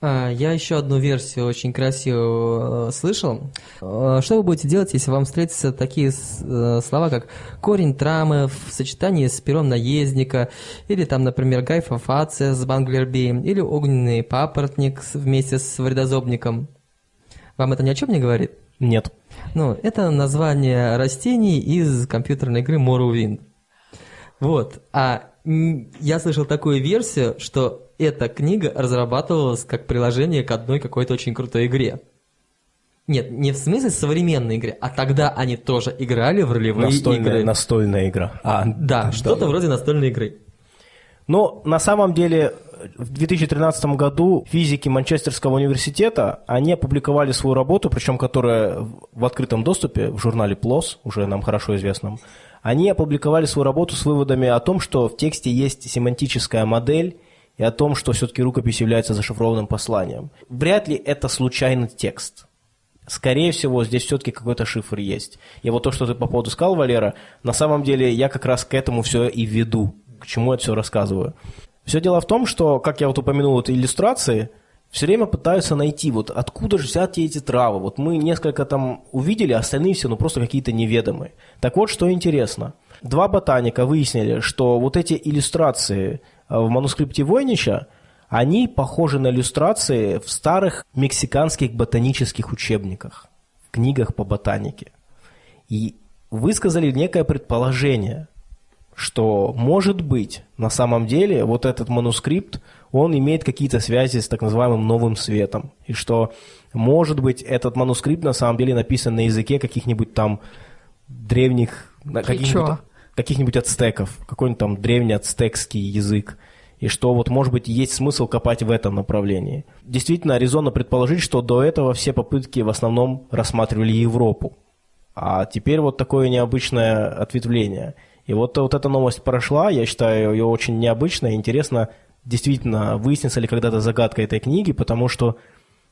А, я еще одну версию очень красивую э, слышал. Э, что вы будете делать, если вам встретятся такие э, слова, как корень трамы в сочетании с пером наездника, или там, например, гайфофация с банглерби, или огненный папоротник вместе с вредозобником? Вам это ни о чем не говорит? Нет. Ну, это название растений из компьютерной игры Morrowind. Вот. А я слышал такую версию, что эта книга разрабатывалась как приложение к одной какой-то очень крутой игре. Нет, не в смысле современной игры, а тогда они тоже играли в ролевые настольная, игры. Настольная игра. А, да, что-то вроде настольной игры. Но на самом деле в 2013 году физики Манчестерского университета, они опубликовали свою работу, причем которая в открытом доступе в журнале PLOS, уже нам хорошо известном, они опубликовали свою работу с выводами о том, что в тексте есть семантическая модель и о том, что все-таки рукопись является зашифрованным посланием. Вряд ли это случайный текст. Скорее всего, здесь все-таки какой-то шифр есть. И вот то, что ты по поводу сказал, Валера, на самом деле я как раз к этому все и веду, к чему я все рассказываю. Все дело в том, что, как я вот упомянул, это иллюстрации – все время пытаются найти, вот откуда же взяты эти травы. Вот мы несколько там увидели, а остальные все ну просто какие-то неведомые. Так вот, что интересно. Два ботаника выяснили, что вот эти иллюстрации в манускрипте Войнича, они похожи на иллюстрации в старых мексиканских ботанических учебниках, в книгах по ботанике. И высказали некое предположение, что, может быть, на самом деле вот этот манускрипт, он имеет какие-то связи с так называемым новым светом. И что, может быть, этот манускрипт на самом деле написан на языке каких-нибудь там древних... Каких-нибудь, каких-нибудь ацтеков, какой-нибудь там древний ацтекский язык. И что вот, может быть, есть смысл копать в этом направлении. Действительно, резонно предположить, что до этого все попытки в основном рассматривали Европу. А теперь вот такое необычное ответвление. И вот, вот эта новость прошла, я считаю ее очень необычной. Интересно, действительно, выяснится ли когда-то загадка этой книги, потому что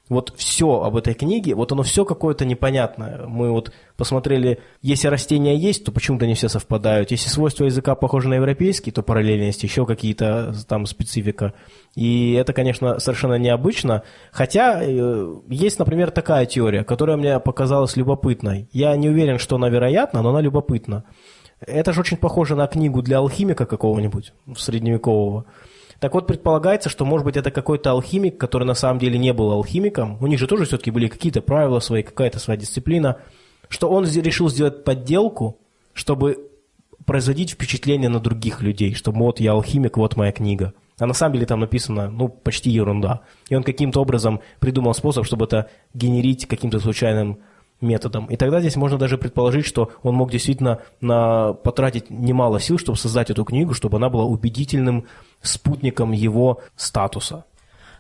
вот все об этой книге, вот оно все какое-то непонятное. Мы вот посмотрели, если растения есть, то почему-то не все совпадают. Если свойства языка похожи на европейский, то параллельность, еще какие-то там специфика. И это, конечно, совершенно необычно. Хотя э, есть, например, такая теория, которая мне показалась любопытной. Я не уверен, что она вероятна, но она любопытна. Это же очень похоже на книгу для алхимика какого-нибудь, средневекового. Так вот, предполагается, что, может быть, это какой-то алхимик, который на самом деле не был алхимиком. У них же тоже все-таки были какие-то правила свои, какая-то своя дисциплина. Что он решил сделать подделку, чтобы производить впечатление на других людей, что вот я алхимик, вот моя книга. А на самом деле там написано, ну, почти ерунда. И он каким-то образом придумал способ, чтобы это генерить каким-то случайным методом. И тогда здесь можно даже предположить, что он мог действительно на, потратить немало сил, чтобы создать эту книгу, чтобы она была убедительным спутником его статуса.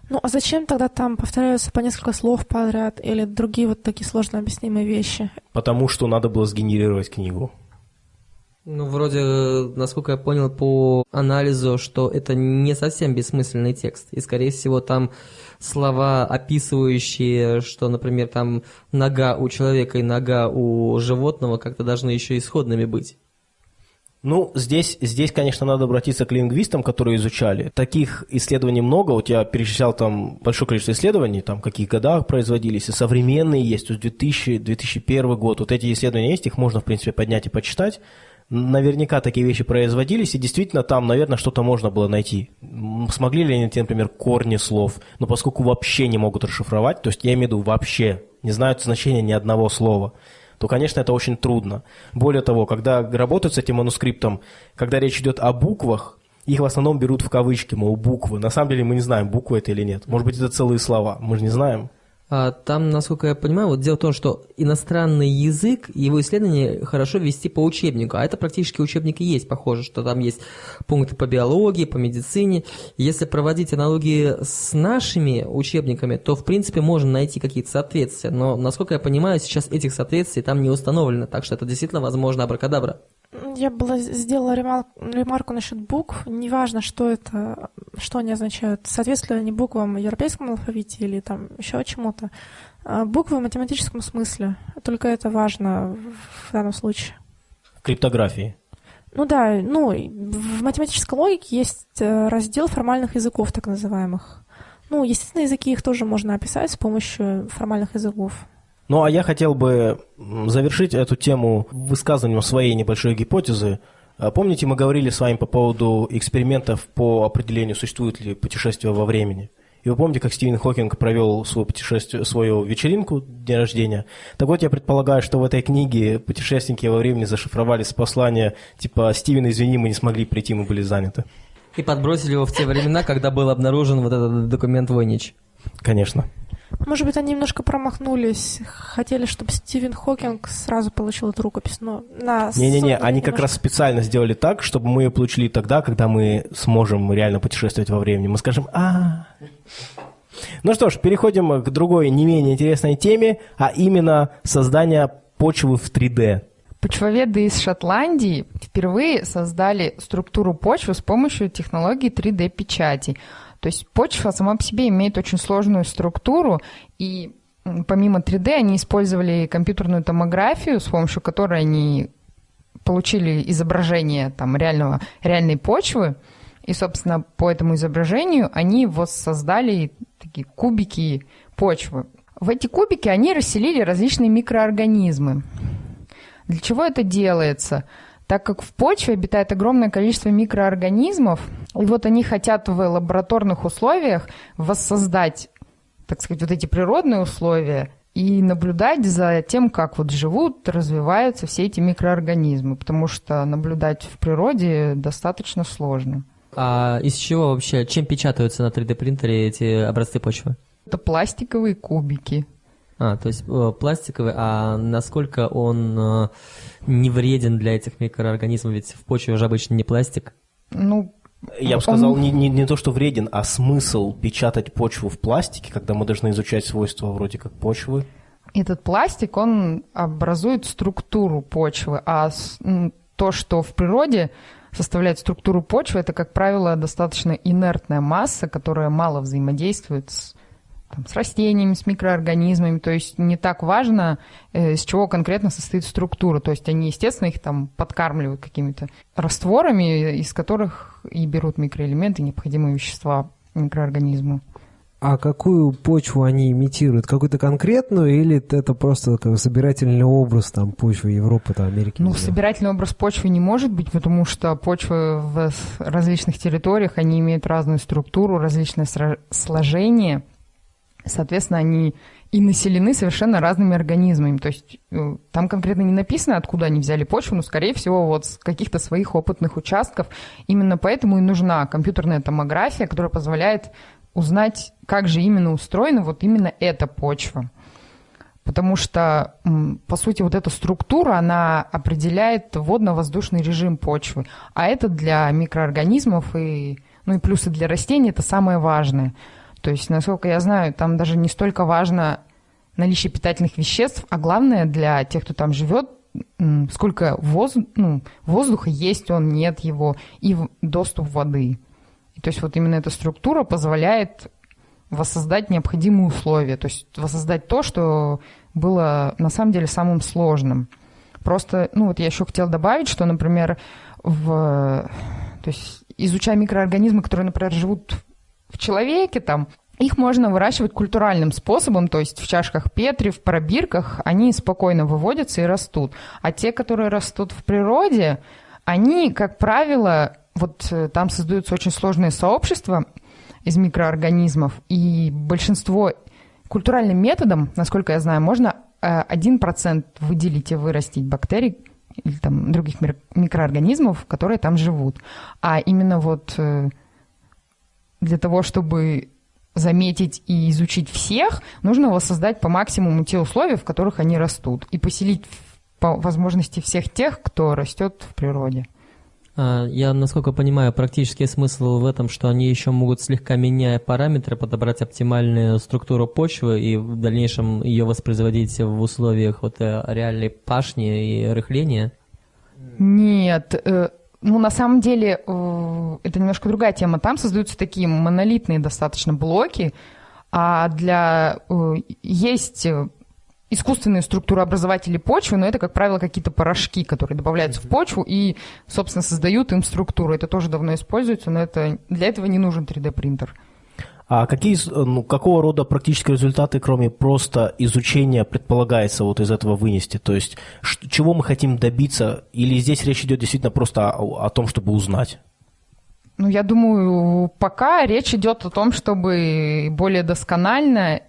Ну, а зачем тогда там повторяются по несколько слов подряд или другие вот такие сложно объяснимые вещи? Потому что надо было сгенерировать книгу. Ну, вроде, насколько я понял по анализу, что это не совсем бессмысленный текст. И, скорее всего, там слова, описывающие, что, например, там нога у человека и нога у животного как-то должны еще исходными быть. Ну, здесь, здесь, конечно, надо обратиться к лингвистам, которые изучали. Таких исследований много. Вот я перечислял там большое количество исследований, там, в каких годах производились, и современные есть, то есть 2000, 2001 год. Вот эти исследования есть, их можно, в принципе, поднять и почитать. Наверняка такие вещи производились, и действительно там, наверное, что-то можно было найти. Смогли ли они например, корни слов? Но поскольку вообще не могут расшифровать, то есть я имею в виду вообще, не знают значения ни одного слова – то, конечно, это очень трудно. Более того, когда работают с этим манускриптом, когда речь идет о буквах, их в основном берут в кавычки, мол, буквы. На самом деле мы не знаем, буквы это или нет. Может быть, это целые слова, мы же не знаем. А, там, насколько я понимаю, вот дело в том, что иностранный язык, его исследование хорошо вести по учебнику, а это практически учебник и есть, похоже, что там есть пункты по биологии, по медицине. Если проводить аналогии с нашими учебниками, то, в принципе, можно найти какие-то соответствия, но, насколько я понимаю, сейчас этих соответствий там не установлено, так что это действительно, возможно, абракадабра. Я была сделала ремарку, ремарку насчет букв. Неважно, что это, что они означают. Соответствуют ли они буквам в европейском алфавите или там еще чему-то. А буквы в математическом смысле. Только это важно в данном случае. В криптографии. Ну да, ну, в математической логике есть э, раздел формальных языков, так называемых. Ну, естественно, языки их тоже можно описать с помощью формальных языков. Ну, а я хотел бы завершить эту тему высказыванием своей небольшой гипотезы. А помните, мы говорили с вами по поводу экспериментов по определению, существует ли путешествие во времени? И вы помните, как Стивен Хокинг провел свое путешествие, свою вечеринку день рождения? Так вот, я предполагаю, что в этой книге путешественники во времени зашифровали с послания типа «Стивен, извини, мы не смогли прийти, мы были заняты». И подбросили его в те времена, когда был обнаружен вот этот документ Войнич. Конечно. Может быть, они немножко промахнулись. Хотели, чтобы Стивен Хокинг сразу получил эту рукопись, но на... Не-не-не, они как раз специально сделали так, чтобы мы ее получили тогда, когда мы сможем реально путешествовать во времени. Мы скажем а Ну что ж, переходим к другой не менее интересной теме, а именно создание почвы в 3D. Почвоведы из Шотландии впервые создали структуру почвы с помощью технологии 3D-печати – то есть почва сама по себе имеет очень сложную структуру, и помимо 3D они использовали компьютерную томографию, с помощью которой они получили изображение там, реального, реальной почвы, и, собственно, по этому изображению они воссоздали такие кубики почвы. В эти кубики они расселили различные микроорганизмы. Для чего это делается? Так как в почве обитает огромное количество микроорганизмов, и вот они хотят в лабораторных условиях воссоздать, так сказать, вот эти природные условия и наблюдать за тем, как вот живут, развиваются все эти микроорганизмы, потому что наблюдать в природе достаточно сложно. А из чего вообще, чем печатаются на 3D принтере эти образцы почвы? Это пластиковые кубики. А, то есть э, пластиковый, а насколько он э, не вреден для этих микроорганизмов? Ведь в почве уже обычно не пластик. Ну, Я бы сказал, не, не, не то, что вреден, а смысл печатать почву в пластике, когда мы должны изучать свойства вроде как почвы. этот пластик, он образует структуру почвы, а то, что в природе составляет структуру почвы, это, как правило, достаточно инертная масса, которая мало взаимодействует с, там, с растениями, с микроорганизмами. То есть не так важно, э, из чего конкретно состоит структура. То есть они, естественно, их там подкармливают какими-то растворами, из которых и берут микроэлементы, необходимые вещества микроорганизму. А какую почву они имитируют? Какую-то конкретную или это просто как собирательный образ там почвы Европы, там, Америки? Ну, собирательный образ почвы не может быть, потому что почвы в различных территориях, они имеют разную структуру, различное сложение. Соответственно, они и населены совершенно разными организмами. То есть э, там конкретно не написано, откуда они взяли почву, но, скорее всего, вот с каких-то своих опытных участков. Именно поэтому и нужна компьютерная томография, которая позволяет узнать, как же именно устроена вот именно эта почва. Потому что, по сути, вот эта структура, она определяет водно-воздушный режим почвы. А это для микроорганизмов и, ну и плюсы для растений это самое важное. То есть, насколько я знаю, там даже не столько важно наличие питательных веществ, а главное для тех, кто там живет, сколько воз- ну, воздуха есть он, нет его, и доступ воды. И то есть вот именно эта структура позволяет воссоздать необходимые условия, то есть воссоздать то, что было на самом деле самым сложным. Просто, ну вот я еще хотела добавить, что, например, в, то есть изучая микроорганизмы, которые, например, живут в человеке, там, их можно выращивать культуральным способом, то есть в чашках Петри, в пробирках, они спокойно выводятся и растут. А те, которые растут в природе, они, как правило, вот э, там создаются очень сложные сообщества из микроорганизмов, и большинство культуральным методом, насколько я знаю, можно э, 1% выделить и вырастить бактерий или там других микроорганизмов, которые там живут. А именно вот э, для того, чтобы заметить и изучить всех, нужно воссоздать по максимуму те условия, в которых они растут, и поселить по возможности всех тех, кто растет в природе. А, Я, насколько понимаю, практический смысл в этом, что они еще могут, слегка меняя параметры, подобрать оптимальную структуру почвы и в дальнейшем ее воспроизводить в условиях вот э, реальной пашни и рыхления. Нет, э, ну на самом деле э, это немножко другая тема. Там создаются такие монолитные достаточно блоки, а для э, есть э, искусственные структурообразователи почвы, но это, как правило, какие-то порошки, которые добавляются в почву и, собственно, создают им структуру. Это тоже давно используется, но это, для этого не нужен 3D-принтер. А какие, с- ну, какого рода практические результаты, кроме просто изучения, предполагается вот из этого вынести? То есть, чего мы хотим добиться? Или здесь речь идет действительно просто о, о том, чтобы узнать? Ну, я думаю, пока речь идет о том, чтобы более досконально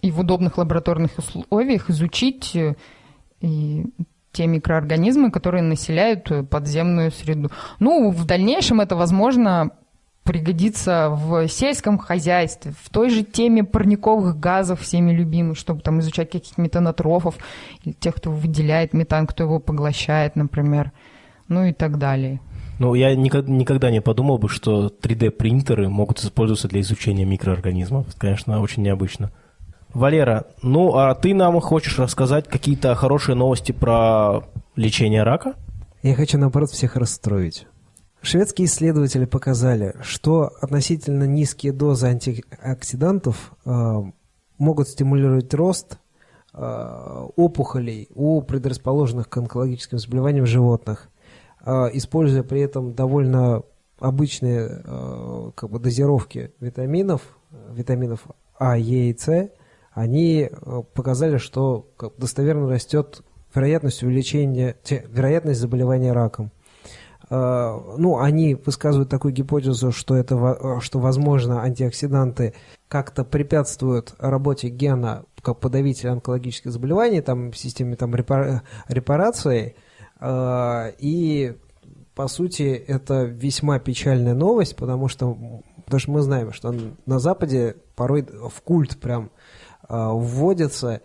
и в удобных лабораторных условиях изучить э, и те микроорганизмы, которые населяют э, подземную среду. Ну, в дальнейшем это, возможно, пригодится в сельском хозяйстве, в той же теме парниковых газов, всеми любимых, чтобы там изучать каких-то метанотрофов, или тех, кто выделяет метан, кто его поглощает, например, ну и так далее. Ну, я никогда, никогда не подумал бы, что 3D-принтеры могут использоваться для изучения микроорганизмов. Это, конечно, очень необычно. Валера, ну а ты нам хочешь рассказать какие-то хорошие новости про лечение рака? Я хочу, наоборот, всех расстроить. Шведские исследователи показали, что относительно низкие дозы антиоксидантов э, могут стимулировать рост э, опухолей у предрасположенных к онкологическим заболеваниям животных, э, используя при этом довольно обычные э, как бы дозировки витаминов, витаминов А, Е и С, они э, показали, что достоверно растет вероятность увеличения, вероятность заболевания раком. Э, Ну, они высказывают такую гипотезу, что это, э, что, возможно, антиоксиданты как-то препятствуют работе гена как подавитель онкологических заболеваний, там, в системе там, репара- репарации. Э, и, по сути, это весьма печальная новость, потому что, потому что мы знаем, что на Западе порой в культ прям вводится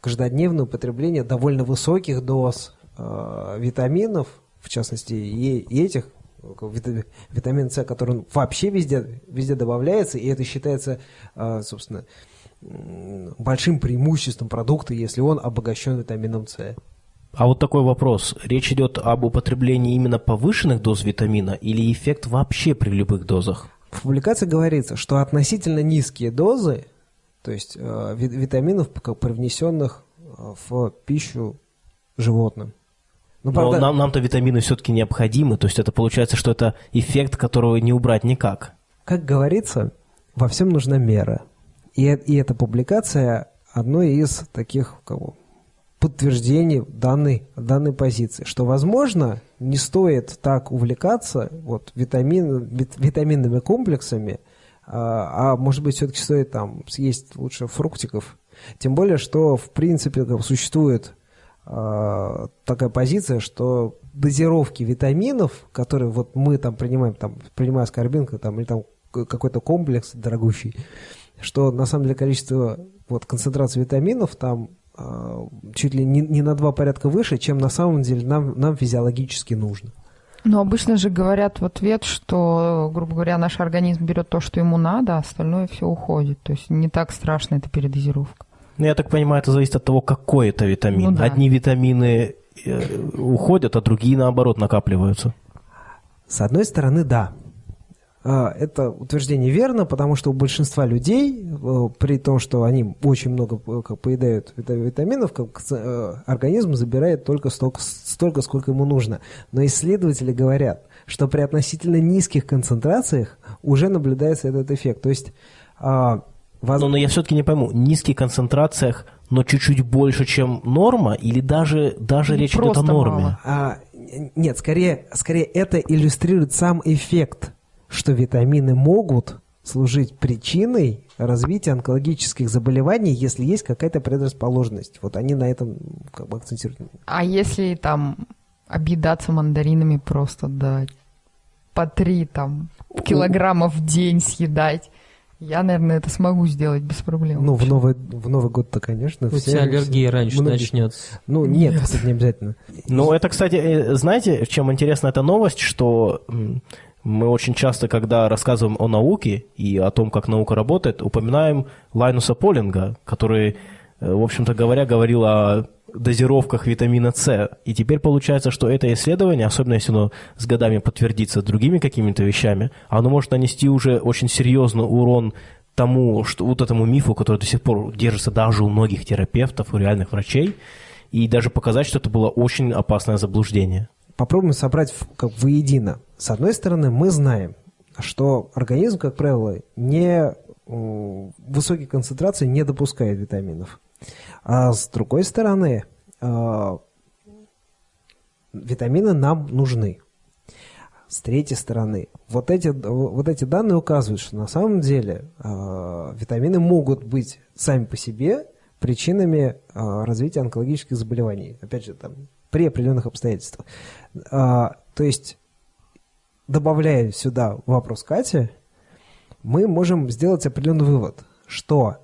каждодневное употребление довольно высоких доз витаминов, в частности, и, и этих витамин С, который вообще везде, везде добавляется, и это считается, э, собственно, большим преимуществом продукта, если он обогащен витамином С. А вот такой вопрос. Речь идет об употреблении именно повышенных доз витамина или эффект вообще при любых дозах? В публикации говорится, что относительно низкие дозы, то есть э, витаминов, привнесенных э, в пищу животным. Ну, Но правда... нам, нам-то витамины все-таки необходимы, то есть это получается, что это эффект, которого не убрать никак. Как говорится, во всем нужна мера. И, и эта публикация одной из таких кого, подтверждений данной, данной позиции, что, возможно, не стоит так увлекаться вот, витамин, вит, витаминными комплексами, а, а может быть, все-таки стоит там съесть лучше фруктиков. Тем более, что, в принципе, как, существует такая позиция, что дозировки витаминов, которые вот мы там принимаем, там, принимая аскорбинка, там, или там какой-то комплекс дорогущий, что на самом деле количество вот, концентрации витаминов там э, чуть ли не, не на два порядка выше, чем на самом деле нам, нам физиологически нужно. Но обычно же говорят в ответ, что, грубо говоря, наш организм берет то, что ему надо, а остальное все уходит. То есть не так страшно это передозировка. Ну, я так понимаю, это зависит от того, какой это витамин. Ну, да. Одни витамины э, уходят, а другие, наоборот, накапливаются. С одной стороны, да. А, это утверждение верно, потому что у большинства людей, э, при том, что они очень много э, как, поедают витаминов, организм забирает только столько, столько, сколько ему нужно. Но исследователи говорят, что при относительно низких концентрациях уже наблюдается этот эффект. То есть а, Воз... Но, но я все-таки не пойму, низких концентрациях, но чуть-чуть больше, чем норма, или даже, даже речь идет о норме? А, нет, скорее, скорее это иллюстрирует сам эффект, что витамины могут служить причиной развития онкологических заболеваний, если есть какая-то предрасположенность. Вот они на этом как бы акцентируют. А если там объедаться мандаринами просто до по три там килограммов в день съедать? Я, наверное, это смогу сделать без проблем. Ну, в Новый, в Новый год-то, конечно. У все, тебя аллергия все, раньше многие... начнется. Ну, нет, нет, кстати, не обязательно. Ну, это, кстати, э, знаете, чем интересна эта новость, что мы очень часто, когда рассказываем о науке и о том, как наука работает, упоминаем Лайнуса Полинга, который, э, в общем-то говоря, говорил о дозировках витамина С. И теперь получается, что это исследование, особенно если оно с годами подтвердится другими какими-то вещами, оно может нанести уже очень серьезный урон тому, что вот этому мифу, который до сих пор держится даже у многих терапевтов, у реальных врачей, и даже показать, что это было очень опасное заблуждение. Попробуем собрать как воедино. С одной стороны, мы знаем, что организм, как правило, не высокие концентрации не допускает витаминов. А с другой стороны, э, витамины нам нужны. С третьей стороны, вот эти, вот эти данные указывают, что на самом деле э, витамины могут быть сами по себе причинами э, развития онкологических заболеваний. Опять же, там, при определенных обстоятельствах. То есть, добавляя сюда вопрос Кати, мы можем сделать определенный вывод, что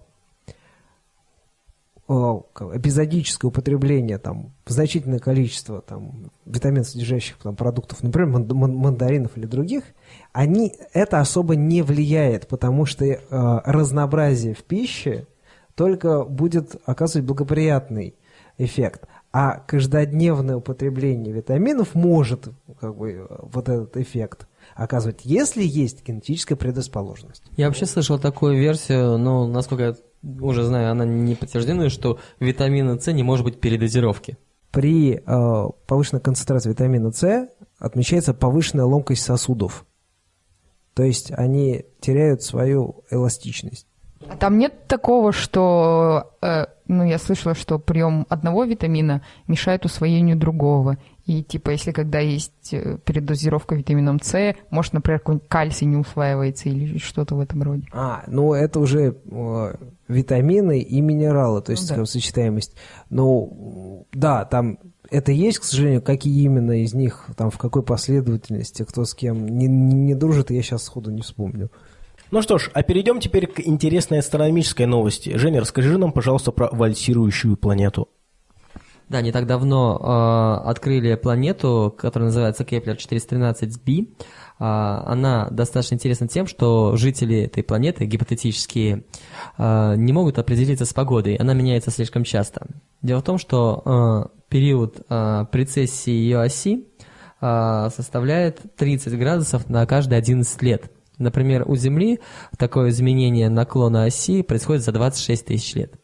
эпизодическое употребление там, значительное количество там, витамин содержащих там, продуктов, например, мандаринов или других, они, это особо не влияет, потому что э, разнообразие в пище только будет оказывать благоприятный эффект. А каждодневное употребление витаминов может как бы, вот этот эффект оказывать, если есть генетическая предрасположенность. Я вообще слышал такую версию, но, насколько я уже знаю, она не подтверждена, что витамина С не может быть передозировки. При э, повышенной концентрации витамина С отмечается повышенная ломкость сосудов. То есть они теряют свою эластичность. А там нет такого, что, э, ну, я слышала, что прием одного витамина мешает усвоению другого. И, типа, если когда есть э, передозировка витамином С, может, например, какой-нибудь кальций не усваивается или что-то в этом роде. А, ну это уже э, витамины и минералы, то есть Ну да. как сочетаемость. Ну, да, там это есть, к сожалению, какие именно из них, там в какой последовательности, кто с кем не, не, не дружит, я сейчас сходу не вспомню. Ну что ж, а перейдем теперь к интересной астрономической новости. Женя, расскажи нам, пожалуйста, про вальсирующую планету. Да, не так давно э, открыли планету, которая называется Кеплер 413b. А, она достаточно интересна тем, что жители этой планеты, гипотетические, э, не могут определиться с погодой. Она меняется слишком часто. Дело в том, что э, период э, прецессии ее оси э, составляет 30 градусов на каждые 11 лет. Например, у Земли такое изменение наклона оси происходит за 26 тысяч лет.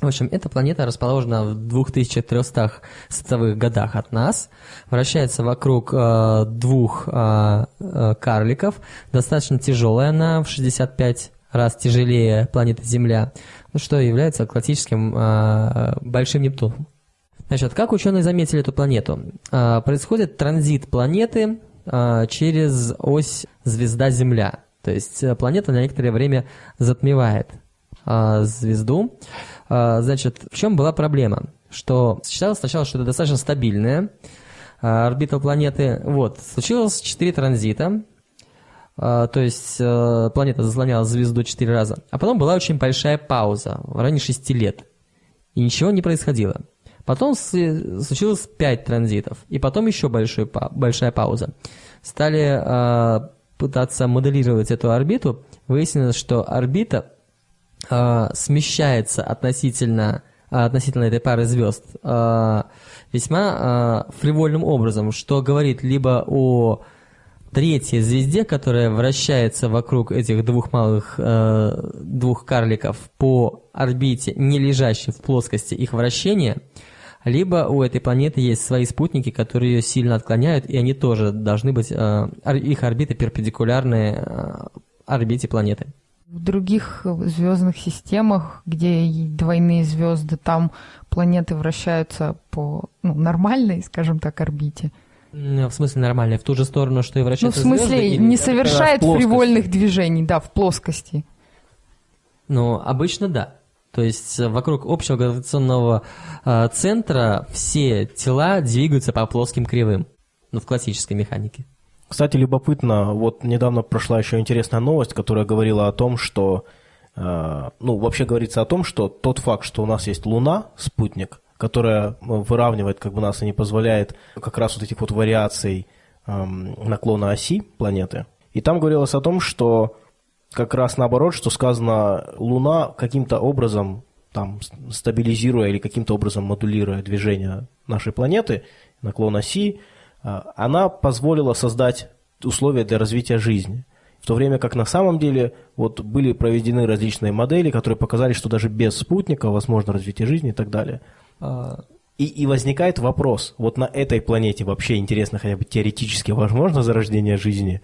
В общем, эта планета расположена в 2300 световых годах от нас, вращается вокруг э, двух э, э, карликов, достаточно тяжелая она, в 65 раз тяжелее планеты Земля, ну, что является классическим э, большим Нептуном. Значит, как ученые заметили эту планету? Э, происходит транзит планеты э, через ось звезда-Земля. То есть э, планета на некоторое время затмевает э, звезду. Э, Значит, в чем была проблема? Что считалось сначала, что это достаточно стабильная орбита планеты. Вот, случилось 4 транзита, э, то есть э, планета заслоняла звезду 4 раза. А потом была очень большая пауза, в районе 6 лет. И ничего не происходило. Потом случилось 5 транзитов, и потом еще большой, большая пауза. Стали э, пытаться моделировать эту орбиту, выяснилось, что орбита э, смещается относительно, э, относительно этой пары звезд э, весьма э, фривольным образом, что говорит либо о третьей звезде, которая вращается вокруг этих двух малых, э, двух карликов по орбите, не лежащей в плоскости их вращения, либо у этой планеты есть свои спутники, которые ее сильно отклоняют, и они тоже должны быть, э, их орбиты перпендикулярны э, орбите планеты. В других звездных системах, где двойные звезды, там планеты вращаются по ну, нормальной, скажем так, орбите. В смысле нормально, в ту же сторону, что и Ну, в вращаются смысле, звезды, не совершает фривольных движений, да, в плоскости. Ну, обычно да. То есть э, вокруг общего гравитационного э, центра все тела двигаются по плоским кривым. Ну, в классической механике. Кстати, любопытно, вот недавно прошла еще интересная новость, которая говорила о том, что, э, ну, вообще говорится о том, что тот факт, что у нас есть Луна, спутник, которая э, выравнивает как бы нас и не позволяет как раз вот этих вот вариаций эм, наклона оси планеты. И там говорилось о том, что как раз наоборот, что сказано, Луна каким-то образом, там, стабилизируя или каким-то образом модулируя движение нашей планеты, наклон оси, она позволила создать условия для развития жизни. В то время как на самом деле вот были проведены различные модели, которые показали, что даже без спутника возможно развитие жизни и так далее. А, И, и возникает вопрос, вот на этой планете вообще интересно хотя бы теоретически возможно зарождение жизни?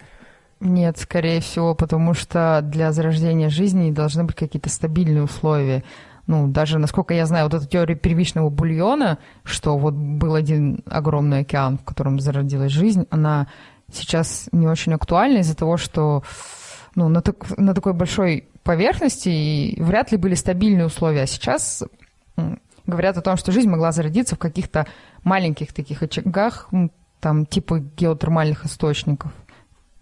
Нет, скорее всего, потому что для зарождения жизни должны быть какие-то стабильные условия. Ну, даже, насколько я знаю, вот эта теория первичного бульона, что вот был один огромный океан, в котором зародилась жизнь, она сейчас не очень актуальна из-за того, что ну, на, так- на такой большой поверхности и вряд ли были стабильные условия. А сейчас говорят о том, что жизнь могла зародиться в каких-то маленьких таких очагах, там типа геотермальных источников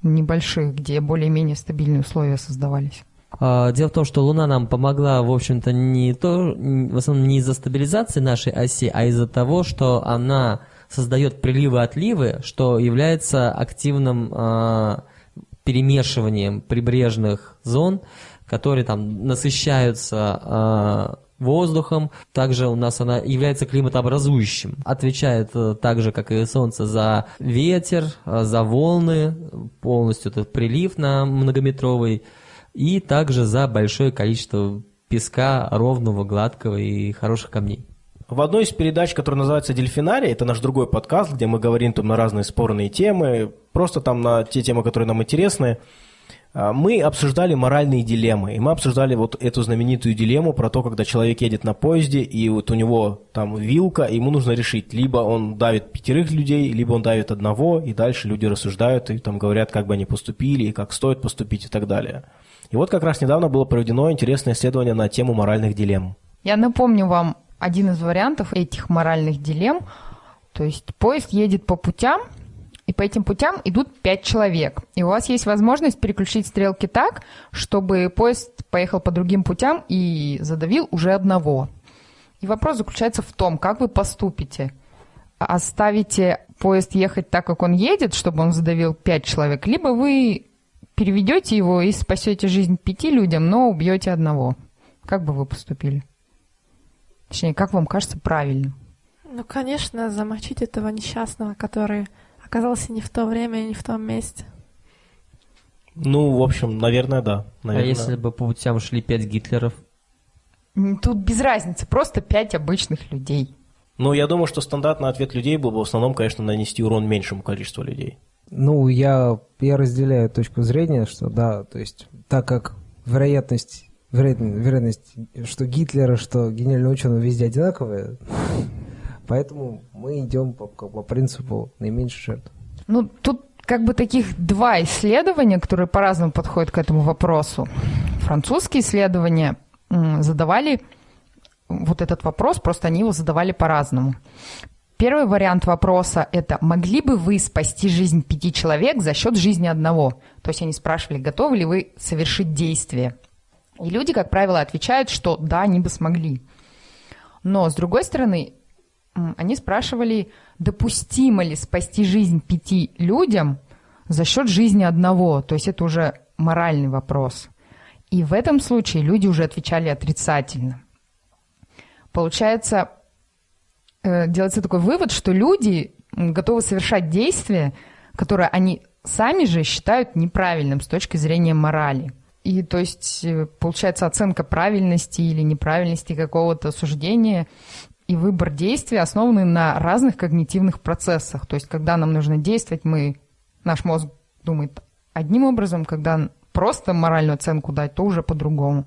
небольших, где более-менее стабильные условия создавались. А, Дело в том, что Луна нам помогла, в общем-то, не то, в основном не из-за стабилизации нашей оси, а из-за того, что она создает приливы-отливы, что является активным а, перемешиванием прибрежных зон, которые там насыщаются а, воздухом. Также у нас она является климатообразующим. Отвечает э, так же, как и Солнце, за ветер, э, за волны, полностью этот прилив на многометровый, и также за большое количество песка ровного, гладкого и хороших камней. В одной из передач, которая называется «Дельфинарий», это наш другой подкаст, где мы говорим там на разные спорные темы, просто там на те темы, которые нам интересны, А, Мы обсуждали моральные дилеммы, и мы обсуждали вот эту знаменитую дилемму про то, когда человек едет на поезде, и вот у него там вилка, ему нужно решить, либо он давит пятерых людей, либо он давит одного, и дальше люди рассуждают и там говорят, как бы они поступили, и как стоит поступить и так далее. И вот как раз недавно было проведено интересное исследование на тему моральных дилемм. Я напомню вам один из вариантов этих моральных дилемм. То есть поезд едет по путям, и по этим путям идут пять человек. И у вас есть возможность переключить стрелки так, чтобы поезд поехал по другим путям и задавил уже одного. И вопрос заключается в том, как вы поступите. Оставите поезд ехать так, как он едет, чтобы он задавил пять человек, либо вы переведете его и спасете жизнь пяти людям, но убьете одного. Как бы вы поступили? Точнее, как вам кажется правильно? Ну, конечно, замочить этого несчастного, который оказался не в то время и не в том месте. Ну, в общем, наверное, да. А Наверное. если бы по путям шли пять Гитлеров? Тут без разницы, просто пять обычных людей. Ну, я думаю, что стандартный ответ людей был бы в основном, конечно, нанести урон меньшему количеству людей. Ну, я, я разделяю точку зрения, что да, то есть так как вероятность, вероятность, вероятность что Гитлера, что генерального ученого везде одинаковая, *laughs* поэтому мы идем по, по принципу наименьшей жертв. Ну, тут как бы таких два исследования, которые по-разному подходят к этому вопросу. Французские исследования задавали вот этот вопрос, просто они его задавали по-разному. Первый вариант вопроса – это «Могли бы вы спасти жизнь пяти человек за счет жизни одного?» То есть они спрашивали, готовы ли вы совершить действие. И люди, как правило, отвечают, что да, они бы смогли. Но, с другой стороны, они спрашивали, допустимо ли спасти жизнь пяти людям за счет жизни одного. То есть это уже моральный вопрос. И в этом случае люди уже отвечали отрицательно. Получается, делается такой вывод, что люди готовы совершать действия, которые они сами же считают неправильным с точки зрения морали. И то есть э, получается оценка правильности или неправильности какого-то суждения и выбор действий основаны на разных когнитивных процессах. То есть когда нам нужно действовать, мы, наш мозг думает одним образом, когда просто моральную оценку дать, то уже по-другому.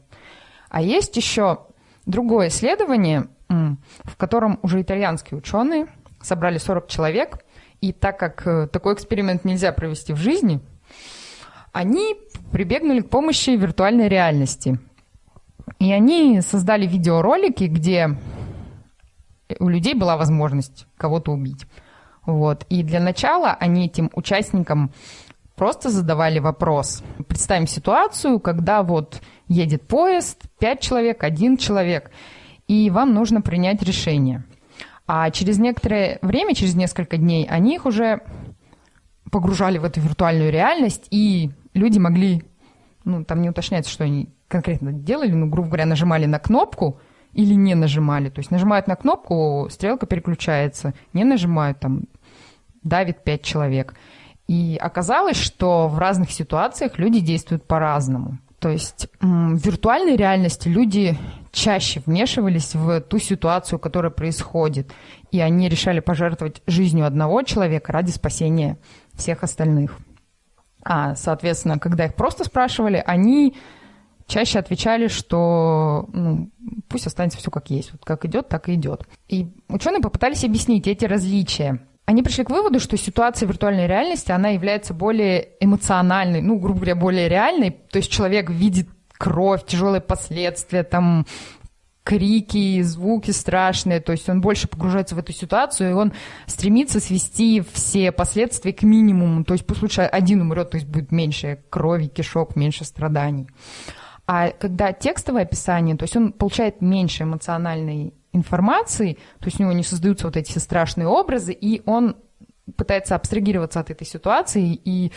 А есть еще другое исследование, в котором уже итальянские ученые собрали 40 человек, и так как э, такой эксперимент нельзя провести в жизни, они прибегнули к помощи виртуальной реальности. И они создали видеоролики, где у людей была возможность кого-то убить. Вот. И для начала они этим участникам просто задавали вопрос. Представим ситуацию, когда вот едет поезд, пять человек, один человек, и вам нужно принять решение. А через некоторое время, через несколько дней, они их уже погружали в эту виртуальную реальность, и люди могли, ну, там не уточняется, что они конкретно делали, ну, грубо говоря, нажимали на кнопку или не нажимали. То есть нажимают на кнопку, стрелка переключается, не нажимают, там, давит пять человек. И оказалось, что в разных ситуациях люди действуют по-разному. То есть в виртуальной реальности люди чаще вмешивались в ту ситуацию, которая происходит, и они решали пожертвовать жизнью одного человека ради спасения всех остальных. А, соответственно, когда их просто спрашивали, они чаще отвечали, что ну, пусть останется все как есть, вот как идет, так и идет. И ученые попытались объяснить эти различия. Они пришли к выводу, что ситуация виртуальной реальности, она является более эмоциональной, ну, грубо говоря, более реальной. То есть человек видит кровь, тяжелые последствия, там, крики, звуки страшные, то есть он больше погружается в эту ситуацию, и он стремится свести все последствия к минимуму, то есть пусть лучше один умрет, то есть будет меньше крови, кишок, меньше страданий. А когда текстовое описание, то есть он получает меньше эмоциональной информации, то есть у него не создаются вот эти страшные образы, и он пытается абстрагироваться от этой ситуации и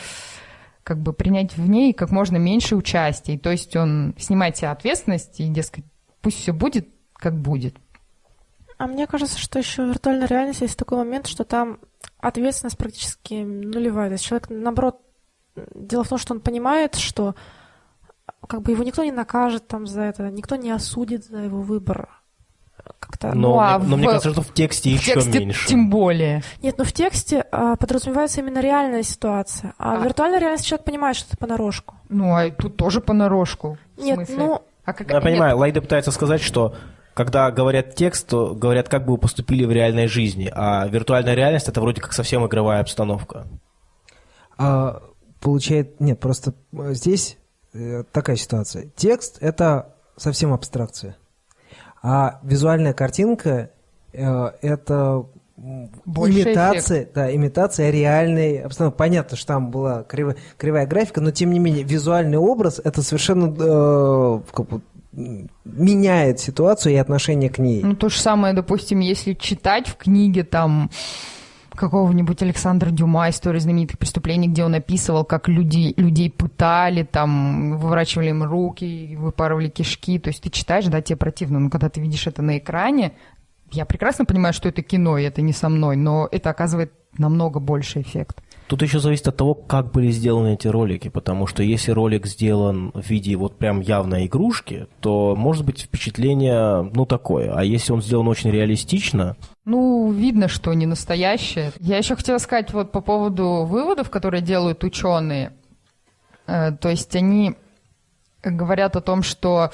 как бы принять в ней как можно меньше участия. То есть он снимает себе ответственность и, дескать, пусть все будет, как будет. А мне кажется, что еще в виртуальной реальности есть такой момент, что там ответственность практически нулевая. То есть человек, наоборот, дело в том, что он понимает, что как бы его никто не накажет там за это, никто не осудит за его выбор. Как-то... Но, Ну, а мне, но мне в- кажется, что в тексте В еще тексте меньше. тем более. Нет, ну в тексте а, подразумевается именно реальная ситуация, а, А. в виртуальной реальности человек понимает, что это понарошку. Ну, а тут тоже понарошку. В Нет, смысле? ну, А как... Я нет, понимаю, Лайда пытается сказать, что когда говорят текст, то говорят, как бы вы поступили в реальной жизни, а виртуальная реальность это вроде как совсем игровая обстановка. А, получает... Нет, просто э, здесь э, такая ситуация. Текст — это совсем абстракция. А визуальная картинка э, — это Больше имитация, да, имитация реальной обстановки. Понятно, что там была криво- кривая графика, но тем не менее визуальный образ — это совершенно э, как бы, меняет ситуацию и отношение к ней. Ну, то же самое, допустим, если читать в книге там какого-нибудь Александра Дюма «История знаменитых преступлений», где он описывал, как люди, людей пытали, там, выворачивали им руки, выпарывали кишки. То есть ты читаешь, да, тебе противно. Но когда ты видишь это на экране, я прекрасно понимаю, что это кино, и это не со мной, но это оказывает намного больше эффект. Тут еще зависит от того, как были сделаны эти ролики, потому что если ролик сделан в виде вот прям явной игрушки, то может быть впечатление, ну, такое. А если он сделан очень реалистично, Ну, видно, что не настоящее. Я еще хотела сказать вот по поводу выводов, которые делают ученые. Э, То есть они говорят о том, что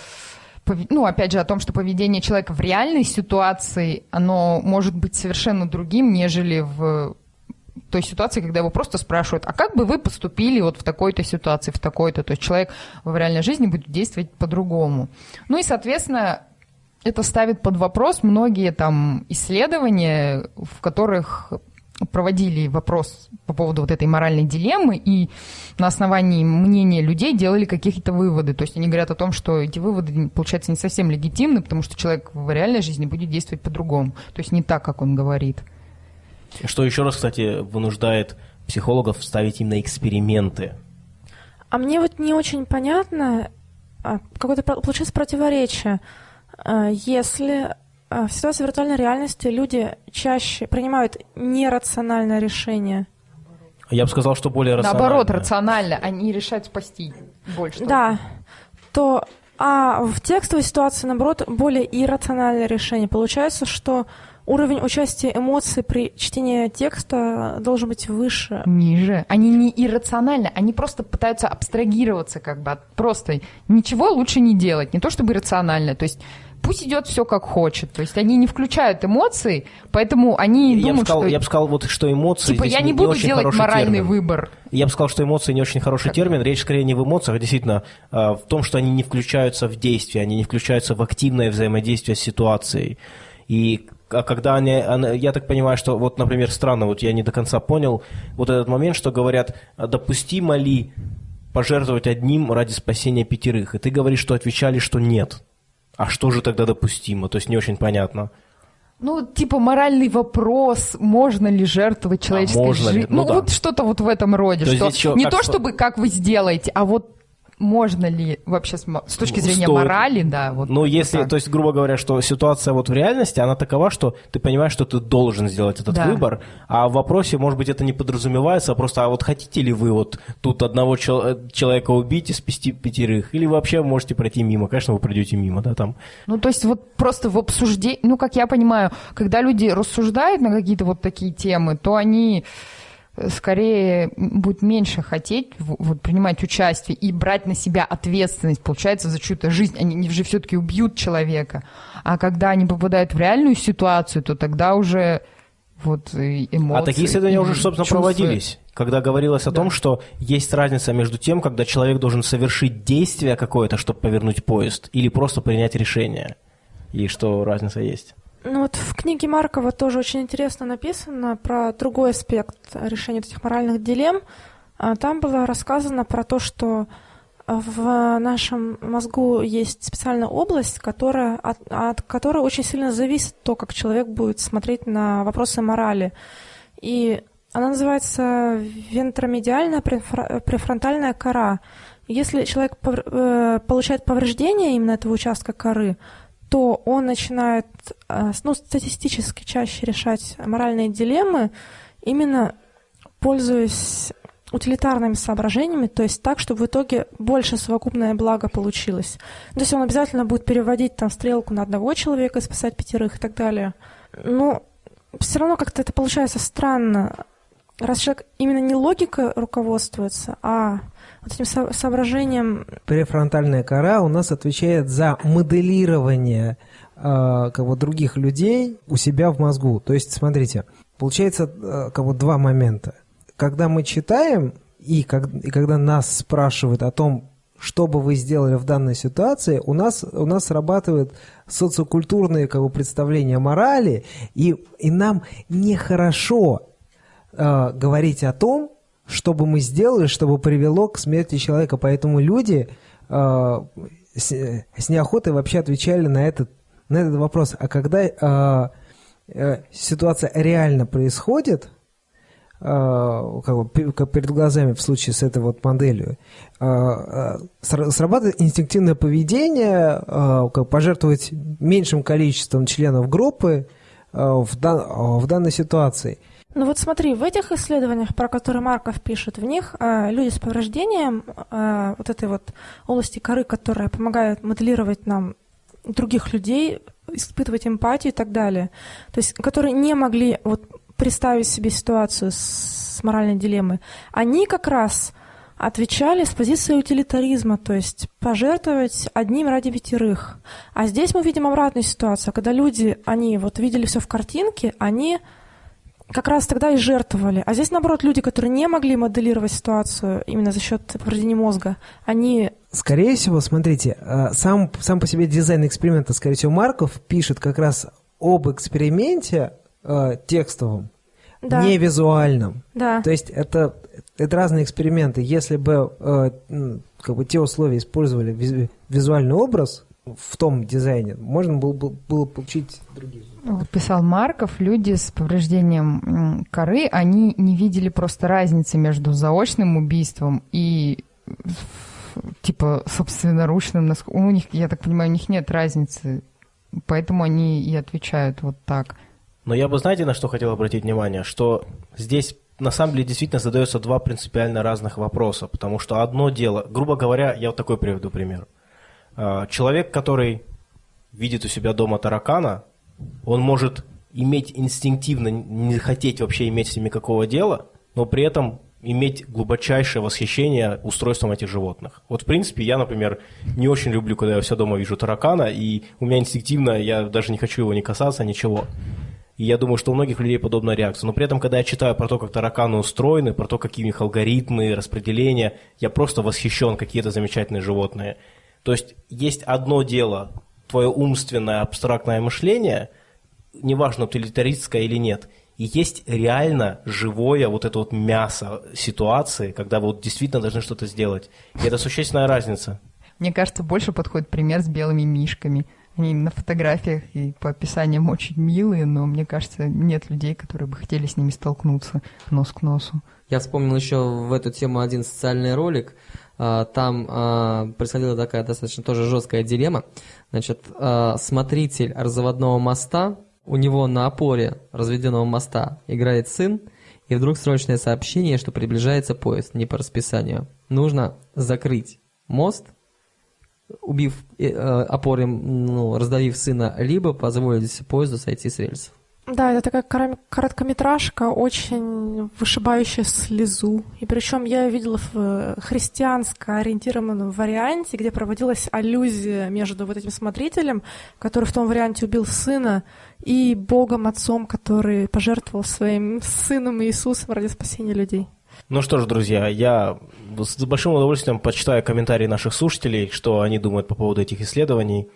ну, опять же, о том, что поведение человека в реальной ситуации, оно может быть совершенно другим, нежели в той ситуации, когда его просто спрашивают, а как бы вы поступили вот в такой-то ситуации, в такой-то, то есть человек в реальной жизни будет действовать по-другому. Ну и, соответственно, это ставит под вопрос многие там исследования, в которых проводили вопрос по поводу вот этой моральной дилеммы и на основании мнения людей делали какие-то выводы. То есть они говорят о том, что эти выводы, получается, не совсем легитимны, потому что человек в реальной жизни будет действовать по-другому. То есть не так, как он говорит. Что еще раз, кстати, вынуждает психологов ставить именно эксперименты. А мне вот не очень понятно, а, какое-то получается противоречие. А, Если а, в ситуации виртуальной реальности люди чаще принимают нерациональное решение, Я бы сказал, что более рационально. Наоборот, рационально. Они решают спасти больше. да, то а в текстовой ситуации, наоборот, более иррациональное решение. Получается, что уровень участия эмоций при чтении текста должен быть выше. Ниже. Они не иррациональны, они просто пытаются абстрагироваться как бы от просто ничего лучше не делать, не то чтобы иррационально. То есть пусть идет все как хочет. То есть они не включают эмоции, поэтому они Я бы думают, сказал, что я бы сказал, вот что эмоции. типа я не буду очень делать моральный термин. выбор. Я бы сказал, что эмоции не очень хороший термин. Речь скорее не в эмоциях, а действительно э, в том, что они не включаются в действие, они не включаются в активное взаимодействие с ситуацией. И а когда они, я так понимаю, что вот, например, странно, вот я не до конца понял вот этот момент, что говорят, а допустимо ли пожертвовать одним ради спасения пятерых? И ты говоришь, что отвечали, что нет. А что же тогда допустимо? То есть не очень понятно. Ну, типа моральный вопрос, можно ли жертвовать человеческой А можно ли? жизнью. Ну Ну, да. вот что-то вот в этом роде. То Что еще не как то, что- чтобы как вы сделаете, а вот можно ли вообще с, точки Ну, зрения стоит. морали, да, вот. Ну, если, так. то есть, грубо говоря, что ситуация вот в реальности, она такова, что ты понимаешь, что ты должен сделать этот Да. выбор, а в вопросе, может быть, это не подразумевается, а просто, а вот хотите ли вы вот тут одного чел- э, человека убить и спасти пятерых, или вообще можете пройти мимо, конечно, вы пройдете мимо, да, там. Ну, то есть вот просто в обсуждении, ну, как я понимаю, когда люди рассуждают на какие-то вот такие темы, то они скорее м, будут меньше хотеть вот, принимать участие и брать на себя ответственность, получается, за чью-то жизнь. Они же все-таки убьют человека. А когда они попадают в реальную ситуацию, то тогда уже вот и эмоции. а такие исследования уже, собственно, чувства. проводились, когда говорилось о том, что есть разница между тем, когда человек должен совершить действие какое-то, чтобы повернуть поезд, или просто принять решение, и что разница есть. Ну вот в книге Маркова тоже очень интересно написано про другой аспект решения этих моральных дилемм. А Там было рассказано про то, что в нашем мозгу есть специальная область, которая, от, от которой очень сильно зависит то, как человек будет смотреть на вопросы морали. И она называется вентромедиальная префронтальная кора. Если человек э, получает повреждение именно этого участка коры, то он начинает э, ну, статистически чаще решать моральные дилеммы, именно пользуясь утилитарными соображениями, то есть так, чтобы в итоге больше совокупное благо получилось. То есть он обязательно будет переводить там стрелку на одного человека спасать пятерых и так далее. Но все равно как-то это получается странно. Раз человек именно не логика руководствуется, а вот этим со- соображением... Префронтальная кора у нас отвечает за моделирование э, как бы других людей у себя в мозгу. То есть, смотрите, получается э, как бы два момента. Когда мы читаем и, как, и когда нас спрашивают о том, что бы вы сделали в данной ситуации, у нас, у нас срабатывают социокультурные как бы, представления морали, и, и нам нехорошо э, говорить о том, что бы мы сделали, чтобы привело к смерти человека. Поэтому люди э, с, с неохотой вообще отвечали на этот, на этот вопрос. А когда э, э, ситуация реально происходит, э, как перед глазами в случае с этой вот моделью, э, э, срабатывает инстинктивное поведение, как пожертвовать меньшим количеством членов группы в данной ситуации – ну вот смотри, в этих исследованиях, про которые Марков пишет, в них э, люди с повреждением э, вот этой вот области коры, которая помогает моделировать нам других людей, испытывать эмпатию и так далее, то есть которые не могли вот представить себе ситуацию с, моральной дилеммой, они как раз отвечали с позиции утилитаризма, то есть пожертвовать одним ради пятерых. А здесь мы видим обратную ситуацию, когда люди, они вот видели все в картинке, они как раз тогда и жертвовали. А здесь, наоборот, люди, которые не могли моделировать ситуацию именно за счет повреждения мозга, они... Скорее всего, смотрите, э, сам, сам по себе дизайн эксперимента, скорее всего, Марков пишет как раз об эксперименте э, текстовом, да. не визуальном. Да. То есть это, это разные эксперименты. Если бы э, как бы те условия использовали визуальный образ в том дизайне, можно было, было получить другие вот писал Марков, люди с повреждением коры, они не видели просто разницы между заочным убийством и типа собственноручным. У них, я так понимаю, у них нет разницы, поэтому они и отвечают вот так. Но я бы, знаете, на что хотел обратить внимание, что здесь на самом деле действительно задается два принципиально разных вопроса, потому что одно дело, грубо говоря, я вот такой приведу пример. А, человек, который видит у себя дома таракана, он может иметь инстинктивно, не хотеть вообще иметь с ними какого дела, но при этом иметь глубочайшее восхищение устройством этих животных. Вот, в принципе, я, например, не очень люблю, когда я все дома вижу таракана, и у меня инстинктивно, я даже не хочу его не касаться, ничего. И я думаю, что у многих людей подобная реакция. Но при этом, когда я читаю про то, как тараканы устроены, про то, какие у них алгоритмы, распределения, я просто восхищен, какие это замечательные животные. То есть есть одно дело твое умственное абстрактное мышление, неважно, утилитаристское или нет, и есть реально живое вот это вот мясо ситуации, когда вы вот действительно должны что-то сделать. И это существенная разница. Мне кажется, больше подходит пример с белыми мишками. Они на фотографиях и по описаниям очень милые, но мне кажется, нет людей, которые бы хотели с ними столкнуться нос к носу. Я вспомнил еще в эту тему один социальный ролик. А, там а, происходила такая достаточно тоже жесткая дилемма. Значит, а, смотритель разводного моста, у него на опоре разведенного моста играет сын, и вдруг срочное сообщение, что приближается поезд, не по расписанию. Нужно закрыть мост, убив э, опором, ну, раздавив сына, либо позволить поезду сойти с рельсов. Да, это такая короткометражка, очень вышибающая слезу. И причем я видела в э, христианско ориентированном варианте, где проводилась аллюзия между вот этим смотрителем, который в том варианте убил сына, и Богом Отцом, который пожертвовал своим сыном Иисусом ради спасения людей. Ну что ж, друзья, я с большим удовольствием почитаю комментарии наших слушателей, что они думают по поводу этих исследований.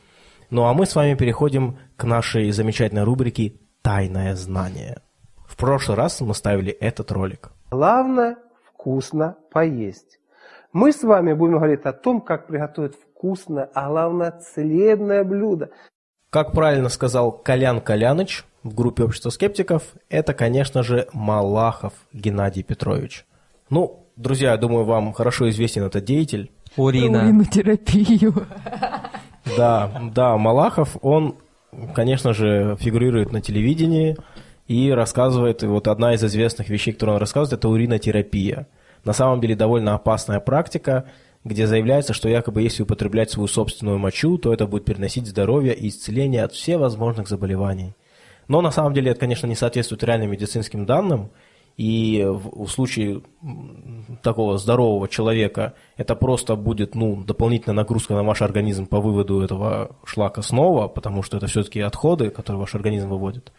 Ну а мы с вами переходим к нашей замечательной рубрике тайное знание. В прошлый раз мы ставили этот ролик. Главное вкусно поесть. Мы с вами будем говорить о том, как приготовить вкусное, а главное целебное блюдо. Как правильно сказал Колян Коляныч в группе общества скептиков, это, конечно же, Малахов Геннадий Петрович. Ну, друзья, я думаю, вам хорошо известен этот деятель. Урина. Уринотерапию. Да, да, Малахов, он конечно же, фигурирует на телевидении и рассказывает, вот одна из известных вещей, которую он рассказывает, это уринотерапия. на самом деле довольно опасная практика, где заявляется, что якобы если употреблять свою собственную мочу, то это будет переносить здоровье и исцеление от всевозможных заболеваний. Но на самом деле это, конечно, не соответствует реальным медицинским данным, и в, в случае такого здорового человека это просто будет ну, дополнительная нагрузка на ваш организм по выводу этого шлака снова, потому что это все-таки отходы, которые ваш организм выводит.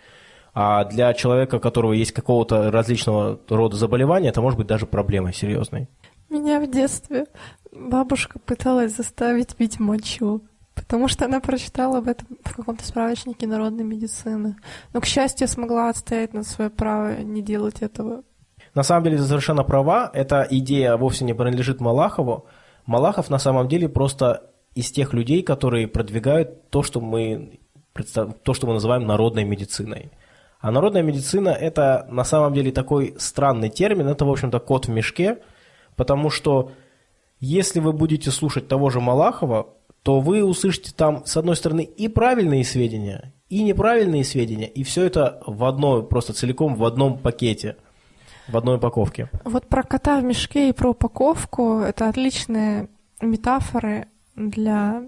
А для человека, у которого есть какого-то различного рода заболевания, это может быть даже проблемой серьезной. Меня в детстве бабушка пыталась заставить пить мочу, потому что она прочитала об этом в каком-то справочнике народной медицины. Но, к счастью, смогла отстоять на свое право не делать этого. На самом деле, совершенно права. Эта идея вовсе не принадлежит Малахову. Малахов на самом деле просто из тех людей, которые продвигают то, что мы, то, что мы называем народной медициной. А народная медицина – это на самом деле такой странный термин, это, в общем-то, кот в мешке, потому что если вы будете слушать того же Малахова, то вы услышите там, с одной стороны, и правильные сведения, и неправильные сведения, и все это в одной, просто целиком в одном пакете, в одной упаковке. Вот про кота в мешке и про упаковку – это отличные метафоры для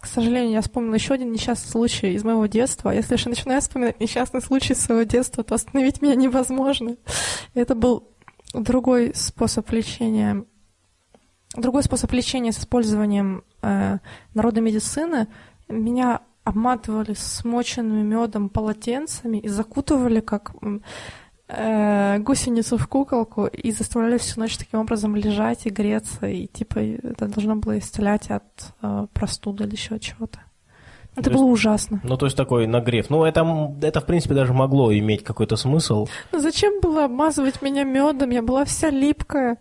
к сожалению, я вспомнила еще один несчастный случай из моего детства. Если же начинаю вспоминать несчастный случай своего детства, то остановить меня невозможно. Это был другой способ лечения. Другой способ лечения с использованием э, народной медицины. Меня обматывали смоченными медом полотенцами и закутывали как э, гусеницу в куколку и заставляли всю ночь таким образом лежать и греться, и типа это должно было исцелять от э, простуды или еще чего-то. Это то было есть, ужасно. Ну, то есть такой нагрев. Ну, это, это, в принципе, даже могло иметь какой-то смысл. Ну, зачем было обмазывать меня медом? Я была вся липкая.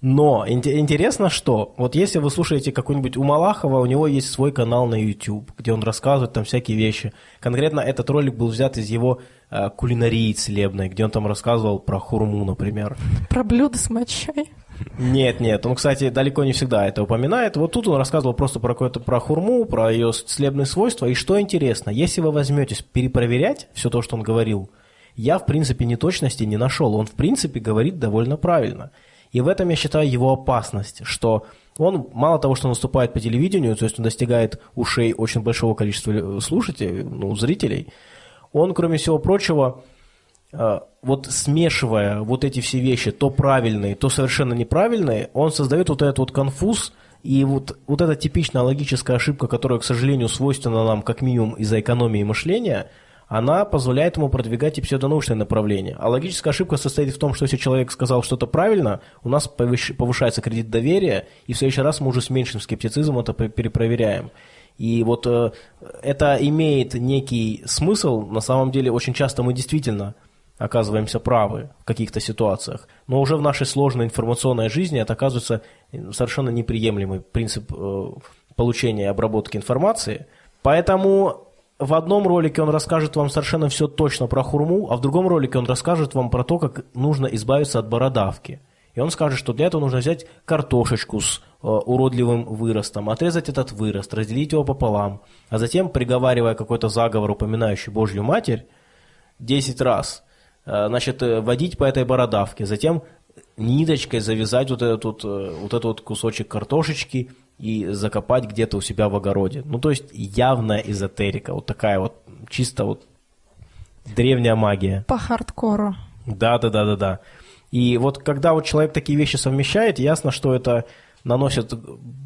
Но интересно, что вот если вы слушаете какой-нибудь у Малахова, у него есть свой канал на YouTube, где он рассказывает там всякие вещи. Конкретно этот ролик был взят из его э, кулинарии целебной, где он там рассказывал про хурму, например. Про блюдо с мочой. Нет, нет, он, кстати, далеко не всегда это упоминает. Вот тут он рассказывал просто про какое-то про хурму, про ее целебные свойства. И что интересно, если вы возьметесь перепроверять все то, что он говорил, я, в принципе, неточности не нашел. Он, в принципе, говорит довольно правильно. И в этом я считаю его опасность, что он мало того, что наступает по телевидению, то есть он достигает ушей очень большого количества слушателей, ну, зрителей, он, кроме всего прочего, э, вот смешивая вот эти все вещи, то правильные, то совершенно неправильные, он создает вот этот вот конфуз, и вот, вот эта типичная логическая ошибка, которая, к сожалению, свойственна нам как минимум из-за экономии мышления – она позволяет ему продвигать и псевдонаучное направление. А логическая ошибка состоит в том, что если человек сказал что-то правильно, у нас повышается кредит доверия, и в следующий раз мы уже с меньшим скептицизмом это перепроверяем. И вот э, это имеет некий смысл, на самом деле очень часто мы действительно оказываемся правы в каких-то ситуациях, но уже в нашей сложной информационной жизни это оказывается совершенно неприемлемый принцип э, получения и обработки информации. Поэтому в одном ролике он расскажет вам совершенно все точно про хурму, а в другом ролике он расскажет вам про то, как нужно избавиться от бородавки. И он скажет, что для этого нужно взять картошечку с э, уродливым выростом, отрезать этот вырост, разделить его пополам, а затем, приговаривая какой-то заговор, упоминающий Божью Матерь, 10 раз, э, значит, э, водить по этой бородавке, затем ниточкой завязать вот этот, вот, э, вот этот вот кусочек картошечки и закопать где-то у себя в огороде. Ну, то есть явная эзотерика, вот такая вот чисто вот древняя магия. По хардкору. Да, да, да, да, да. И вот когда вот человек такие вещи совмещает, ясно, что это наносит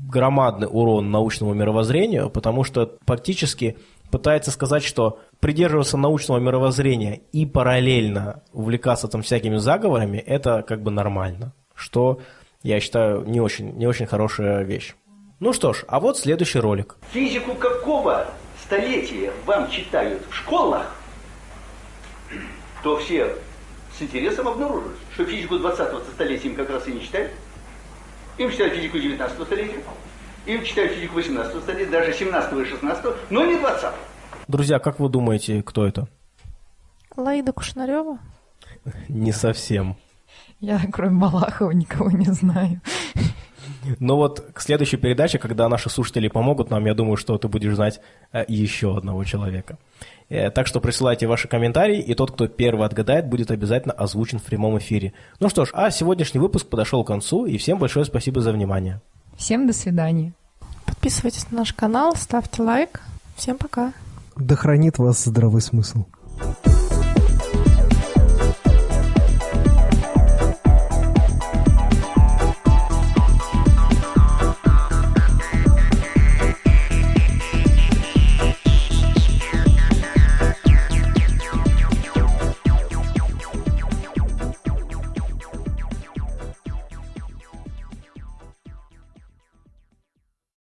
громадный урон научному мировоззрению, потому что фактически пытается сказать, что придерживаться научного мировоззрения и параллельно увлекаться там всякими заговорами, это как бы нормально, что я считаю не очень, не очень хорошая вещь. Ну что ж, а вот следующий ролик. Физику какого столетия вам читают в школах, то все с интересом обнаружат, что физику 20-го столетия им как раз и не читают. Им читают физику 19 столетия, им читают физику 18 столетия, даже 17 и 16 но не 20 -го. Друзья, как вы думаете, кто это? Лаида Кушнарева? *laughs* Не совсем. Я, кроме Малахова, никого не знаю. Но вот к следующей передаче, когда наши слушатели помогут нам, я думаю, что ты будешь знать э, еще одного человека. Э, Так что присылайте ваши комментарии, и тот, кто первый отгадает, будет обязательно озвучен в прямом эфире. Ну что ж, а сегодняшний выпуск подошел к концу, и всем большое спасибо за внимание. Всем до свидания. Подписывайтесь на наш канал, ставьте лайк. Всем пока. Да хранит вас здравый смысл. Thank